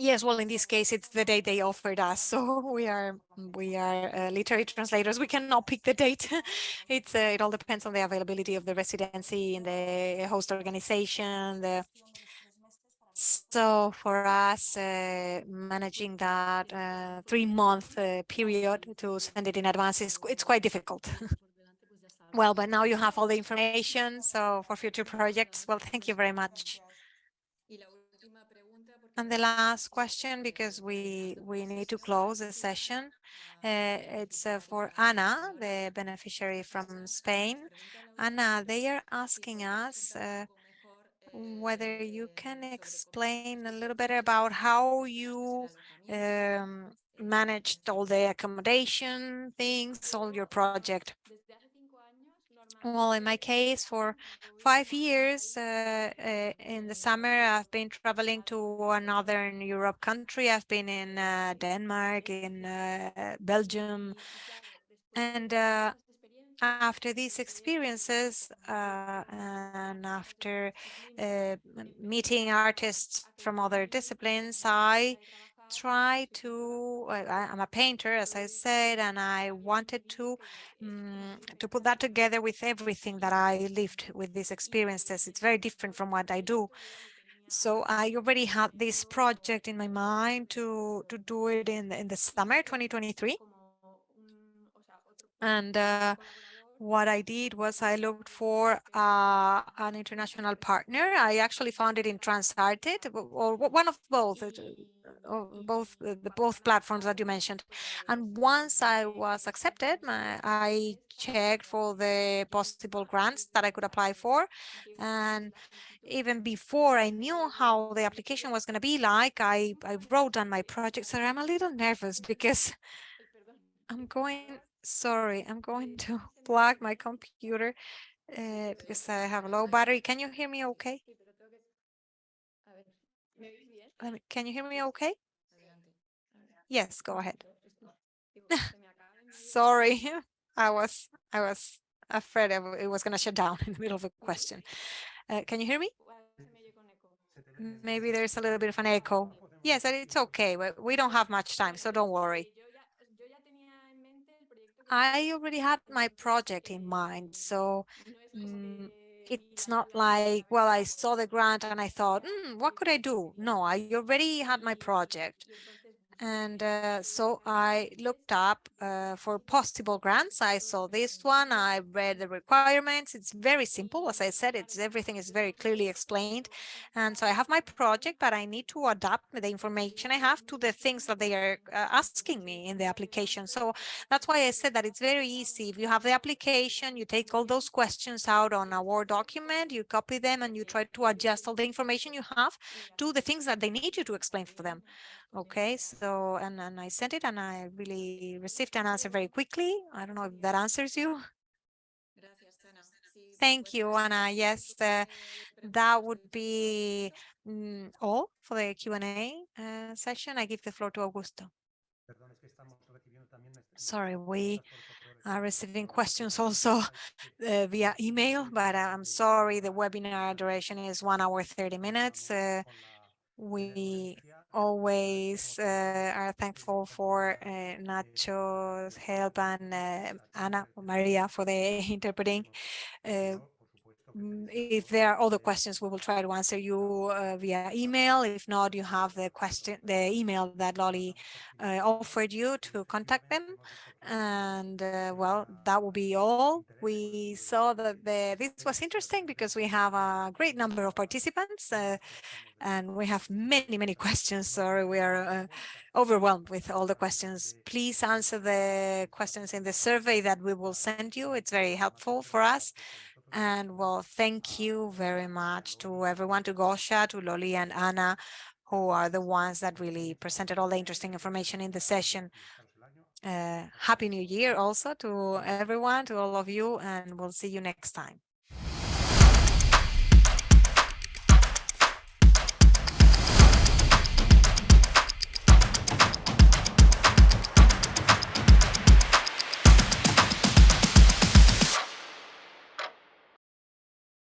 Yes, well, in this case, it's the date they offered us. [LAUGHS] So we are we are uh, literary translators. We cannot pick the date. [LAUGHS] it's uh, it all depends on the availability of the residency and the host organization. The so for us, uh, managing that uh, three month uh, period to send it in advance is it's quite difficult. [LAUGHS] well, but now you have all the information. So for future projects, well, thank you very much. And the last question, because we, we need to close the session, uh, it's uh, for Ana, the beneficiary from Spain. Anna, they are asking us uh, whether you can explain a little bit about how you um, managed all the accommodation things, all your project. Well, in my case, for five years uh, uh, in the summer, I've been traveling to another Europe country. I've been in uh, Denmark, in uh, Belgium, and uh, after these experiences uh, and after meeting artists from other disciplines, I try to, I, am a painter, as I said, and I wanted to, um, to put that together with everything that I lived with these experiences. It's very different from what I do. So I already had this project in my mind to, to do it in, in the summer 2023. And uh, what I did was I looked for uh, an international partner. I actually found it in TransArtists, or one of both, both the both platforms that you mentioned. And once I was accepted, my, I checked for the possible grants that I could apply for. And even before I knew how the application was going to be like, I, I wrote down my project. So I'm a little nervous because I'm going sorry, I'm going to [LAUGHS] plug my computer uh, because I have a low battery. Can you hear me okay? Can you hear me okay? Yes, go ahead. [LAUGHS] sorry, I was I was afraid it was going to shut down [LAUGHS] in the middle of a question. Uh, can you hear me? Maybe there's a little bit of an echo. Yes, it's okay. We don't have much time, so don't worry. I already had my project in mind, so mm, it's not like, well, I saw the grant and I thought, mm, what could I do? No, I already had my project. And uh, so I looked up uh, for possible grants. I saw this one. I read the requirements. It's very simple. As I said, it's everything is very clearly explained. And so I have my project, but I need to adapt the information I have to the things that they are uh, asking me in the application. So that's why I said that it's very easy. If you have the application, you take all those questions out on a Word document, you copy them, and you try to adjust all the information you have to the things that they need you to explain for them. Okay, so and, and I sent it and I really received an answer very quickly. I don't know if that answers you. Thank you, Anna. Yes, uh, that would be mm, all for the Q&A uh, session. I give the floor to Augusto. Sorry, we are receiving questions also [LAUGHS] uh, via email, but I'm sorry, the webinar duration is one hour, 30 minutes. Uh, we always uh, are thankful for uh, Nacho's help and uh, Anna Maria for the [LAUGHS] interpreting. Uh, mm, if there are other questions, we will try to answer you uh, via email. If not, you have the question, the email that Loli uh, offered you to contact them. And well, that will be all. We saw that the, this was interesting because we have a great number of participants and we have many, many [LAUGHS] questions. Sorry, we are uh, overwhelmed with all the questions. Please answer the questions in the survey that we will send you. It's very helpful for us. And well, thank you very much to everyone, to Gosia, to Loli and Anna, who are the ones that really presented all the interesting information in the session. Uh, Happy New Year also to everyone, to all of you, and we'll see you next time.